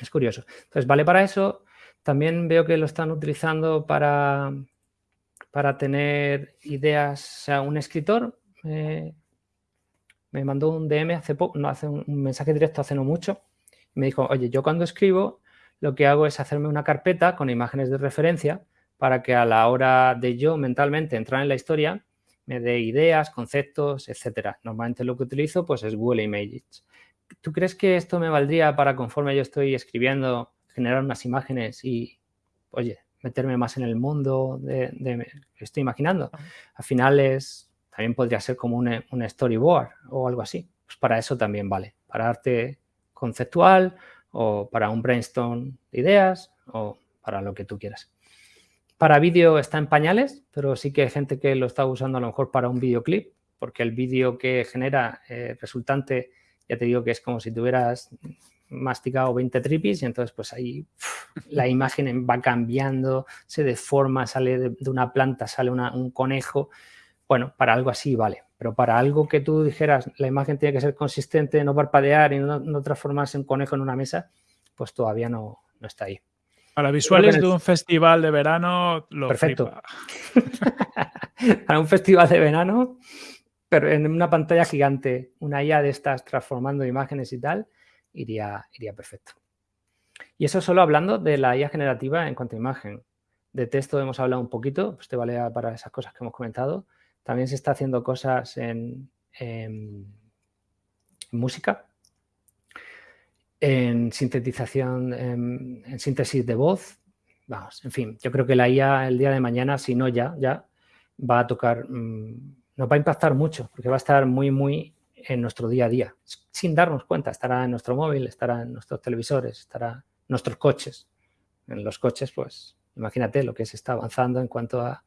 Es curioso. Entonces, vale para eso. También veo que lo están utilizando para, para tener ideas. O sea, un escritor eh, me mandó un DM hace poco, no hace un, mensaje directo hace no mucho. me dijo, oye, yo cuando escribo lo que hago es hacerme una carpeta con imágenes de referencia para que a la hora de yo mentalmente entrar en la historia me dé ideas, conceptos, etcétera. Normalmente lo que utilizo pues es Google Images. ¿Tú crees que esto me valdría para conforme yo estoy escribiendo generar unas imágenes y, oye, meterme más en el mundo de, de que estoy imaginando? Al final es también podría ser como un, storyboard o algo así. Pues para eso también vale. Para arte conceptual o para un brainstorm de ideas o para lo que tú quieras. Para vídeo está en pañales, pero sí que hay gente que lo está usando a lo mejor para un videoclip, porque el vídeo que genera eh, resultante, ya te digo que es como si tuvieras masticado 20 tripis y entonces pues ahí [LAUGHS] la imagen va cambiando, se deforma, sale de, una planta, sale un conejo bueno, para algo así vale, pero para algo que tú dijeras la imagen tiene que ser consistente, no parpadear y no, transformarse en conejo en una mesa, pues todavía no, está ahí. Para visuales de un festival de verano, lo Perfecto. [LAUGHS] para un festival de verano, pero en una pantalla gigante, una IA de estas transformando imágenes y tal, iría, iría perfecto. Y eso solo hablando de la IA generativa en cuanto a imagen. De texto hemos hablado un poquito, pues te vale para esas cosas que hemos comentado. También se está haciendo cosas en, música, en sintetización, en, síntesis de voz. Vamos, en fin, yo creo que la IA el día de mañana, si no ya, ya va a tocar, mm, nos va a impactar mucho, porque va a estar muy, muy en nuestro día a día, sin darnos cuenta. Estará en nuestro móvil, estará en nuestros televisores, estará en nuestros coches. En los coches, pues, imagínate lo que se está avanzando en cuanto a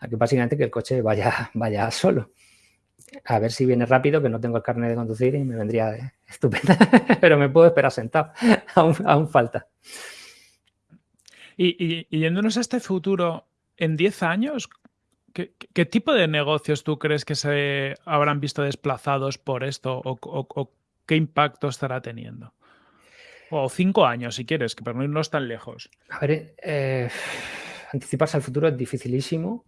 a que básicamente que el coche vaya, [LAUGHS] vaya solo. A ver si viene rápido, que no tengo el carnet de conducir y me vendría [LAUGHS] estupenda, pero me puedo esperar sentado, [LAUGHS] aún, falta. Y, yéndonos a este futuro, en 10 años, ¿qué, tipo de negocios tú crees que se habrán visto desplazados por esto o, qué impacto estará teniendo? O cinco años, si quieres, que para no irnos tan lejos. A ver, eh, [SIGHS] anticiparse al futuro es dificilísimo.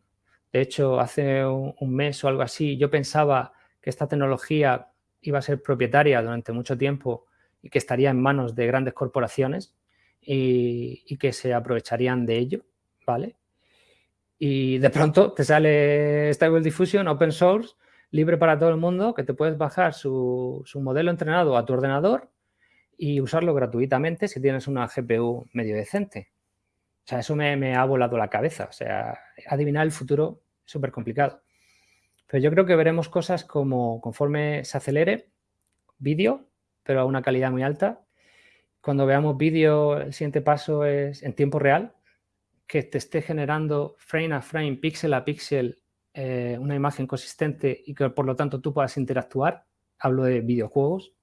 De hecho, hace un mes o algo así, yo pensaba que esta tecnología iba a ser propietaria durante mucho tiempo y que estaría en manos de grandes corporaciones y, que se aprovecharían de ello, ¿vale? Y de pronto te sale Stable Diffusion, Open Source, libre para todo el mundo, que te puedes bajar su, modelo entrenado a tu ordenador y usarlo gratuitamente si tienes una GPU medio decente. O sea, eso me, ha volado la cabeza. O sea, adivinar el futuro súper complicado. Pero yo creo que veremos cosas como conforme se acelere, vídeo, pero a una calidad muy alta. Cuando veamos vídeo, el siguiente paso es en tiempo real, que te esté generando frame a frame, píxel a píxel, eh, una imagen consistente y que por lo tanto tú puedas interactuar. Hablo de videojuegos.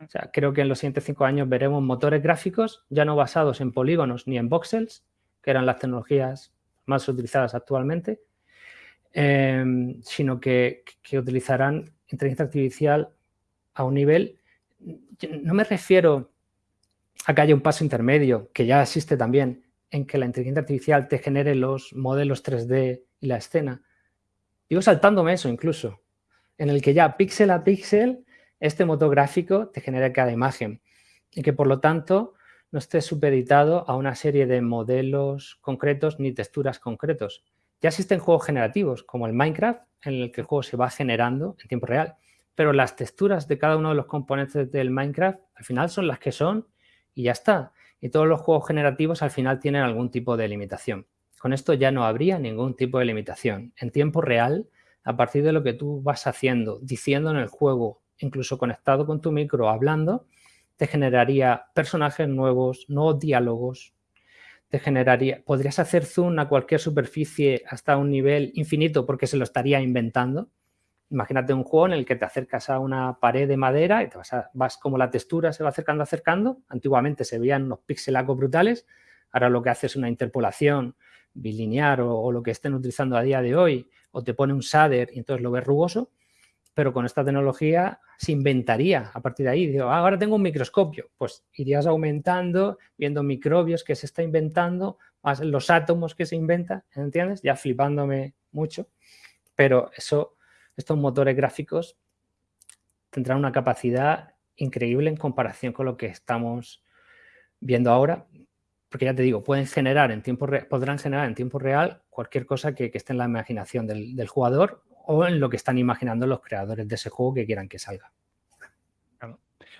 O sea, creo que en los siguientes cinco años veremos motores gráficos ya no basados en polígonos ni en voxels, que eran las tecnologías más utilizadas actualmente, em, sino que, utilizarán inteligencia artificial a un nivel, no me refiero a que haya un paso intermedio, que ya existe también, en que la inteligencia artificial te genere los modelos 3D y la escena. Digo saltándome eso incluso, en el que ya píxel a píxel este motor gráfico te genera cada imagen y que por lo tanto no esté supeditado a una serie de modelos concretos ni texturas concretos. Ya existen juegos generativos como el Minecraft, en el que el juego se va generando en tiempo real, pero las texturas de cada uno de los componentes del Minecraft al final son las que son y ya está. Y todos los juegos generativos al final tienen algún tipo de limitación. Con esto ya no habría ningún tipo de limitación. En tiempo real, a partir de lo que tú vas haciendo, diciendo en el juego, incluso conectado con tu micro, hablando, te generaría personajes nuevos, nuevos diálogos, generaría, podrías hacer zoom a cualquier superficie hasta un nivel infinito porque se lo estaría inventando. Imagínate un juego en el que te acercas a una pared de madera y te vas, vas como la textura se va acercando, acercando. Antiguamente se veían unos pixelacos brutales. Ahora lo que hace es una interpolación bilinear o, o, lo que estén utilizando a día de hoy, o te pone un shader y entonces lo ves rugoso pero con esta tecnología se inventaría a partir de ahí. Digo, ah, ahora tengo un microscopio, pues irías aumentando, viendo microbios que se está inventando, más los átomos que se inventan, ¿entiendes? Ya flipándome mucho, pero eso, estos motores gráficos tendrán una capacidad increíble en comparación con lo que estamos viendo ahora, porque ya te digo, pueden generar en tiempo podrán generar en tiempo real cualquier cosa que, esté en la imaginación del jugador o en lo que están imaginando los creadores de ese juego que quieran que salga.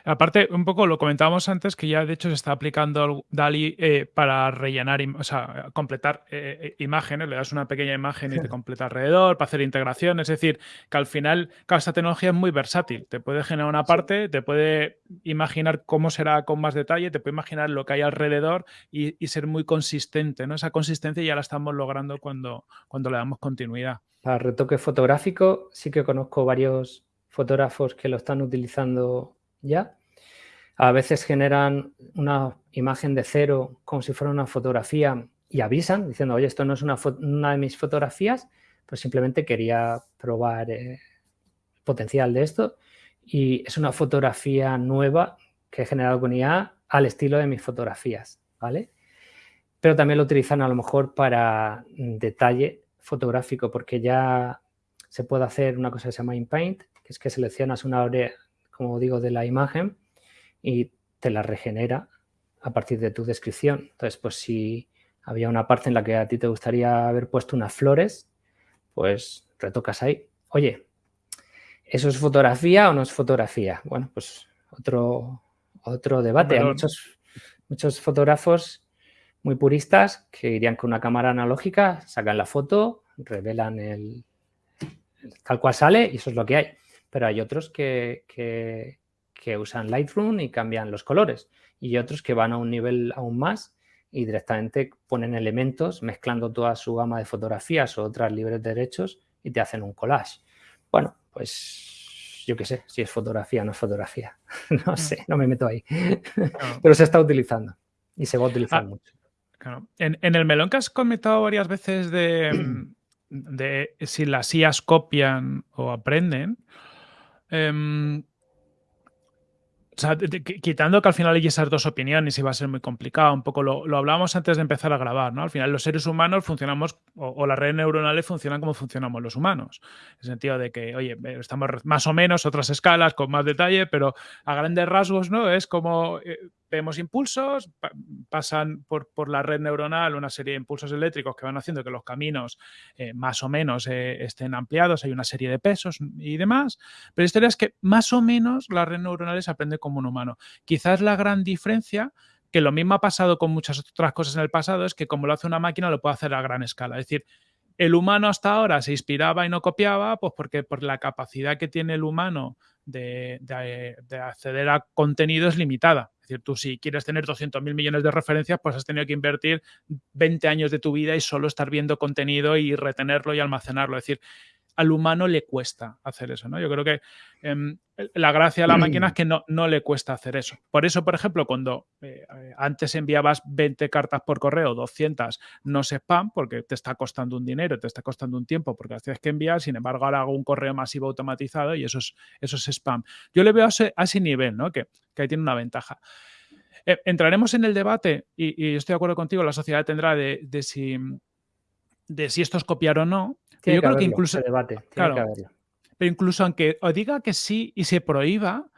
Aparte, un poco lo comentábamos antes que ya de hecho se está aplicando DALI eh, para rellenar, o sea, completar eh, eh, imágenes, le das una pequeña imagen y te completa alrededor, para hacer integración, es decir, que al final esta tecnología es muy versátil, te puede generar una parte, te puede imaginar cómo será con más detalle, te puede imaginar lo que hay alrededor y, ser muy consistente, ¿no? Esa consistencia ya la estamos logrando cuando, cuando le damos continuidad. Para retoque fotográfico sí que conozco varios fotógrafos que lo están utilizando ya. A veces generan una imagen de cero como si fuera una fotografía y avisan diciendo, oye, esto no es una, de mis fotografías, pues simplemente quería probar el eh, potencial de esto y es una fotografía nueva que he generado con IA al estilo de mis fotografías, ¿vale? Pero también lo utilizan a lo mejor para detalle fotográfico, porque ya se puede hacer una cosa que se llama InPaint, que es que seleccionas una como digo, de la imagen y te la regenera a partir de tu descripción. Entonces, pues si había una parte en la que a ti te gustaría haber puesto unas flores, pues retocas ahí. Oye, ¿eso es fotografía o no es fotografía? Bueno, pues otro, otro debate. Hay muchos, muchos fotógrafos muy puristas que irían con una cámara analógica, sacan la foto, revelan el, tal cual sale y eso es lo que hay. Pero hay otros que, que, usan Lightroom y cambian los colores y otros que van a un nivel aún más y directamente ponen elementos mezclando toda su gama de fotografías o otras libres de derechos y te hacen un collage. Bueno, pues yo qué sé, si es fotografía o no es fotografía. [LAUGHS] no sé, no me meto ahí. [LAUGHS] Pero se está utilizando y se va a utilizar ah, mucho. En, el melón que has comentado varias veces de, [CLEARS THROAT] de si las IAS copian o aprenden, em, quitando que al final hay esas dos opiniones y va a ser muy complicado, un poco lo, lo hablábamos antes de empezar a grabar, ¿no? Al final los seres humanos funcionamos, o, las redes neuronales funcionan como funcionamos los humanos. En el sentido de que, oye, estamos más o menos otras escalas con más detalle, pero a grandes rasgos, ¿no? Es como eh, vemos impulsos, pasan por, la red neuronal una serie de impulsos eléctricos que van haciendo que los caminos eh, más o menos eh, estén ampliados, hay una serie de pesos y demás, pero la historia es que más o menos la red neuronal se aprende como un humano. Quizás la gran diferencia que lo mismo ha pasado con muchas otras cosas en el pasado, es que como lo hace una máquina lo puede hacer a gran escala. Es decir, el humano hasta ahora se inspiraba y no copiaba, pues porque por la capacidad que tiene el humano de, acceder a contenido es limitada. Es decir, tú si quieres tener 200.000 millones de referencias, pues has tenido que invertir 20 años de tu vida y solo estar viendo contenido y retenerlo y almacenarlo. Es decir, al humano le cuesta hacer eso, ¿no? Yo creo que em, la gracia de la máquina es que no, no, le cuesta hacer eso. Por eso, por ejemplo, cuando eh, antes enviabas 20 cartas por correo, 200, no se spam porque te está costando un dinero, te está costando un tiempo porque las tienes que enviar, sin embargo, ahora hago un correo masivo automatizado y eso es, eso es spam. Yo le veo a ese, nivel, ¿no? Que, ahí tiene una ventaja. Eh, entraremos en el debate y, estoy de acuerdo contigo, la sociedad tendrá de, de si de si esto es copiar o no, yo creo que incluso. Debate, pero incluso aunque os diga que sí y se prohíba,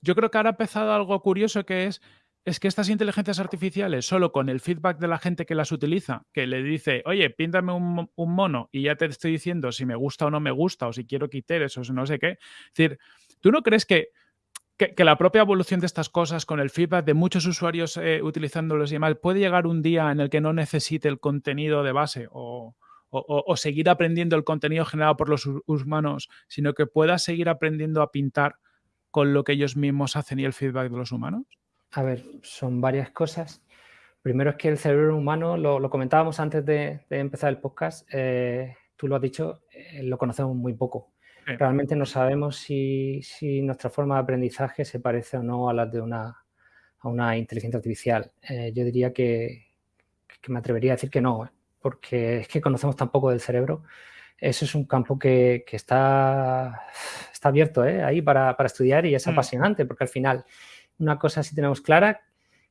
yo creo que ahora ha empezado algo curioso que es. Es que estas inteligencias artificiales, solo con el feedback de la gente que las utiliza, que le dice, oye, píntame un, mono y ya te estoy diciendo si me gusta o no me gusta, o si quiero quitar eso, no sé qué. Es decir, ¿tú no crees que que, la propia evolución de estas cosas con el feedback de muchos usuarios eh, utilizándolos y demás puede llegar un día en el que no necesite el contenido de base o, seguir aprendiendo el contenido generado por los humanos, sino que pueda seguir aprendiendo a pintar con lo que ellos mismos hacen y el feedback de los humanos? A ver, son varias cosas. Primero es que el cerebro humano, lo, comentábamos antes de, empezar el podcast, eh, tú lo has dicho, eh, lo conocemos muy poco. Realmente no sabemos si, nuestra forma de aprendizaje se parece o no a la de una, a una inteligencia artificial. Eh, yo diría que, que, me atrevería a decir que no porque es que conocemos tan poco del cerebro. Eso es un campo que, está, está abierto ¿eh? ahí para, estudiar y es mm. apasionante, porque al final una cosa sí tenemos clara,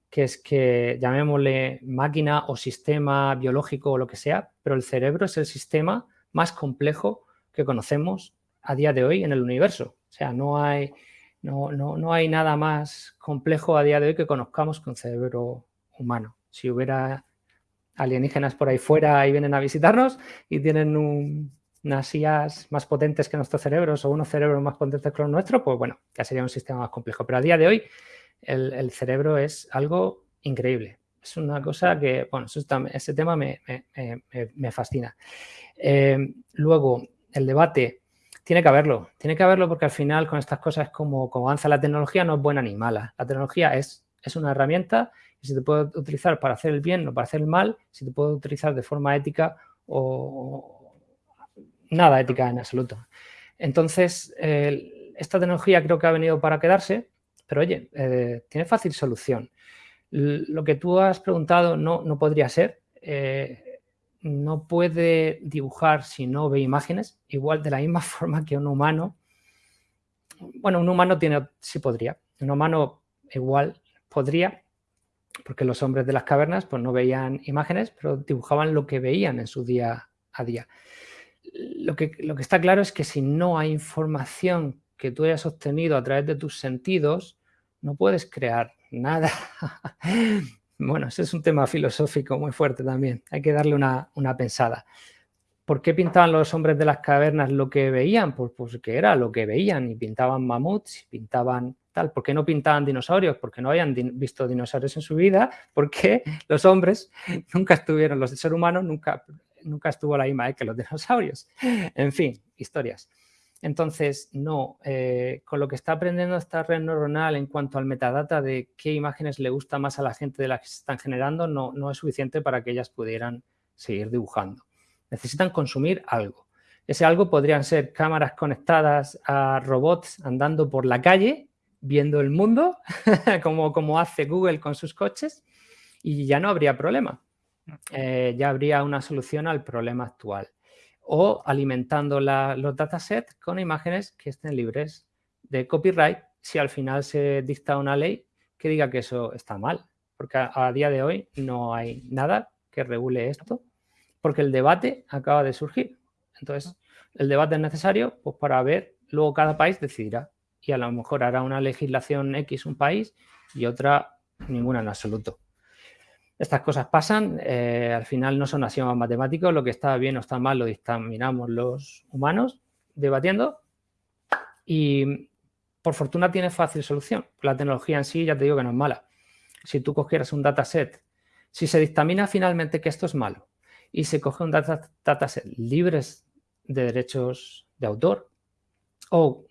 que es que llamémosle máquina o sistema biológico o lo que sea, pero el cerebro es el sistema más complejo que conocemos a día de hoy en el universo. O sea, no hay, no, no, no hay nada más complejo a día de hoy que conozcamos con cerebro humano. Si hubiera alienígenas por ahí fuera y vienen a visitarnos y tienen unas IAs más potentes que nuestros cerebros o unos cerebros más potentes que los nuestros, pues bueno, ya sería un sistema más complejo. Pero a día de hoy el, cerebro es algo increíble. Es una cosa que, bueno, ese tema me, fascina. Eh, luego, el debate, tiene que haberlo, tiene que haberlo porque al final con estas cosas como, como avanza la tecnología no es buena ni mala. La tecnología es, es una herramienta y si te puede utilizar para hacer el bien o para hacer el mal, si te puede utilizar de forma ética o nada ética en absoluto. Entonces, esta tecnología creo que ha venido para quedarse, pero oye, eh, tiene fácil solución. Lo que tú has preguntado no, no podría ser. Eh, no puede dibujar si no ve imágenes, igual de la misma [LAUGHS] forma que un humano. Bueno, un humano tiene, sí podría. Un humano igual podría, porque los hombres de las cavernas pues, no veían imágenes, pero dibujaban lo que veían en su día a día. Lo que, lo que está claro es que si no hay información que tú hayas obtenido a través de tus sentidos, no puedes crear nada. [LAUGHS] bueno, ese es un tema filosófico muy fuerte también. Hay que darle una, una pensada. ¿Por qué pintaban los hombres de las cavernas lo que veían? Pues porque era lo que veían y pintaban mamuts, pintaban tal. ¿Por qué no pintaban dinosaurios? Porque no habían visto dinosaurios en su vida, [LAUGHS] porque los hombres [LAUGHS] nunca estuvieron, los seres humanos nunca, nunca estuvo la misma que los dinosaurios. En fin, historias. Entonces, no, eh, con lo que está aprendiendo esta red neuronal en cuanto al metadata de qué imágenes le gusta más a la gente de las que se están generando, no, no es suficiente para que ellas pudieran seguir dibujando. Necesitan consumir algo. Ese algo podrían ser cámaras conectadas a robots andando por la calle viendo el mundo, [LAUGHS] como, como hace Google con sus coches, y ya no habría problema. Eh, ya habría una solución al problema actual. O alimentando los datasets con imágenes que estén libres de copyright si al final se dicta una ley que diga que eso está mal. Porque a, día de hoy no hay nada que regule esto, porque el debate acaba de surgir. Entonces, el debate es necesario pues, para ver, luego cada país decidirá y a lo mejor hará una legislación X un país y otra ninguna en absoluto. Estas cosas pasan, eh, al final no son axiomas matemáticos, lo que está bien o está mal lo dictaminamos los humanos debatiendo y por fortuna tiene fácil solución. La tecnología en sí ya te digo que no es mala. Si tú cogieras un dataset, si se dictamina finalmente que esto es malo y se coge un dataset libres de derechos de autor o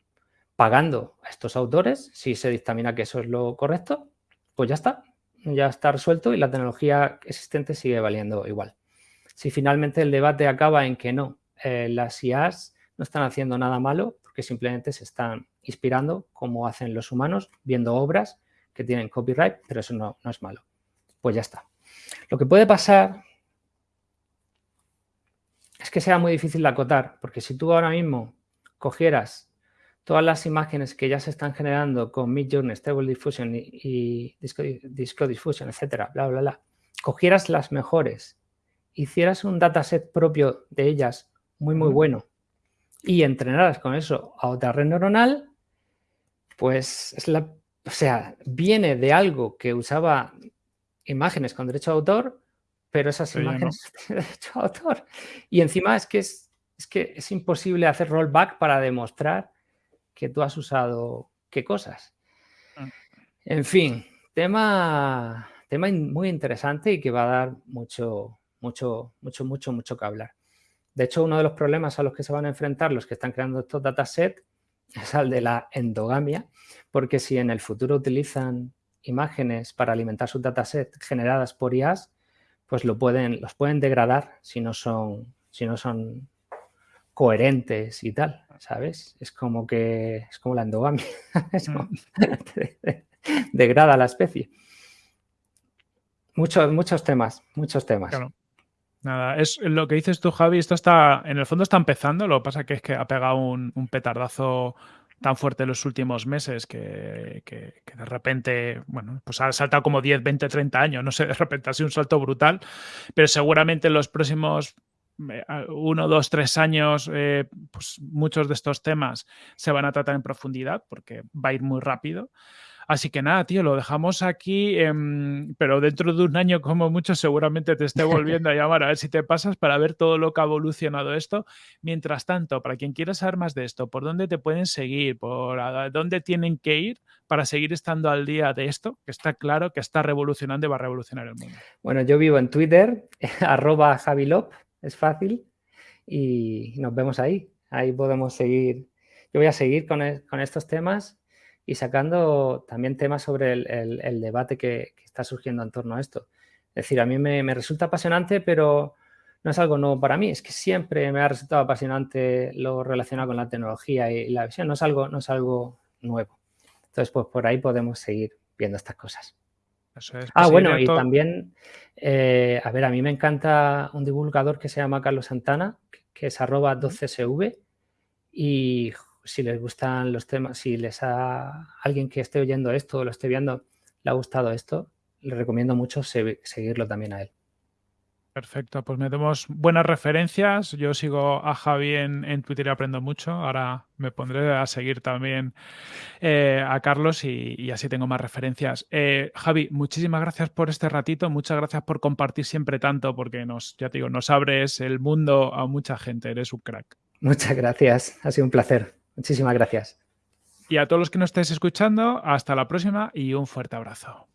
pagando a estos autores, si se dictamina que eso es lo correcto, pues ya está, ya está resuelto y la tecnología existente sigue valiendo igual. Si finalmente el debate acaba en que no, eh, las IAs no están haciendo nada malo porque simplemente se están inspirando como hacen los humanos, viendo obras que tienen copyright, pero eso no, no es malo. Pues ya está. Lo que puede pasar es que sea muy difícil de acotar, porque si tú ahora mismo cogieras todas las imágenes que ya se están generando con Midjourney, Stable Diffusion y, Disco, Diffusion, etcétera, bla, bla, bla, cogieras las mejores, hicieras un dataset propio de ellas muy, muy bueno y entrenaras con eso a otra red neuronal, pues es la, o sea, viene de algo que usaba imágenes con derecho de autor, pero esas imágenes [LAUGHS] no. derecho de autor. Y encima es que es, es que es imposible hacer rollback para demostrar que tú has usado qué cosas. Mm. En fin, tema, tema muy interesante y que va a dar mucho, mucho, mucho, mucho, mucho que hablar. De hecho, uno de los problemas a los que se van a enfrentar los que están creando estos datasets [LAUGHS] es al de la endogamia, porque si en el futuro utilizan imágenes para alimentar sus datasets generadas por IAS, pues lo pueden, los pueden degradar si no son, si no son coherentes y tal, ¿sabes? Es como que es como la endogamia, [LAUGHS] mm. [LAUGHS] degrada la especie. Muchos, muchos temas, muchos temas. Nada, es lo que dices tú, Javi, esto está, en el fondo está empezando, lo que pasa que es que ha pegado un, petardazo tan fuerte en los últimos meses que, que, de repente, bueno, pues ha saltado como 10, 20, 30 años, no sé, de repente ha sido un salto brutal, pero seguramente en los próximos uno, dos, tres años, eh, pues muchos de estos temas se van a tratar en profundidad porque va a ir muy rápido. Así que nada, tío, lo dejamos aquí, em, pero dentro de un año como mucho seguramente te esté volviendo a llamar a ver si te pasas para ver todo lo que ha evolucionado esto. Mientras tanto, para quien quiera saber más de esto, ¿por dónde te pueden seguir? ¿Por dónde tienen que ir para seguir estando al día de esto? Que está claro que está revolucionando y va a revolucionar el mundo. Bueno, yo vivo en Twitter, [LAUGHS] arroba Javilop, es fácil y nos vemos ahí. Ahí podemos seguir. Yo voy a seguir con, e, estos temas y sacando también temas sobre el, debate que, está surgiendo en torno a esto. Es decir, a mí me, resulta apasionante, pero no es algo nuevo para mí. Es que siempre me ha resultado apasionante lo relacionado con la tecnología y la visión. No es algo, no es algo nuevo. Entonces, pues por ahí podemos seguir viendo estas cosas ah, bueno, y también, eh, a ver, a mí me encanta un divulgador que se llama Carlos Santana, que es arroba 12cv, y si les gustan los temas, si les ha alguien que esté oyendo esto o lo esté viendo, le ha gustado esto, le recomiendo mucho seguirlo también a él. Perfecto, pues metemos buenas referencias. Yo sigo a Javi en, Twitter y aprendo mucho. Ahora me pondré a seguir también eh, a Carlos y, así tengo más referencias. Eh, Javi, muchísimas gracias por este ratito. Muchas gracias por compartir siempre tanto porque nos, ya te digo, nos abres el mundo a mucha gente. Eres un crack. Muchas gracias. Ha sido un placer. Muchísimas gracias. Y a todos los que nos estéis escuchando, hasta la próxima y un fuerte abrazo.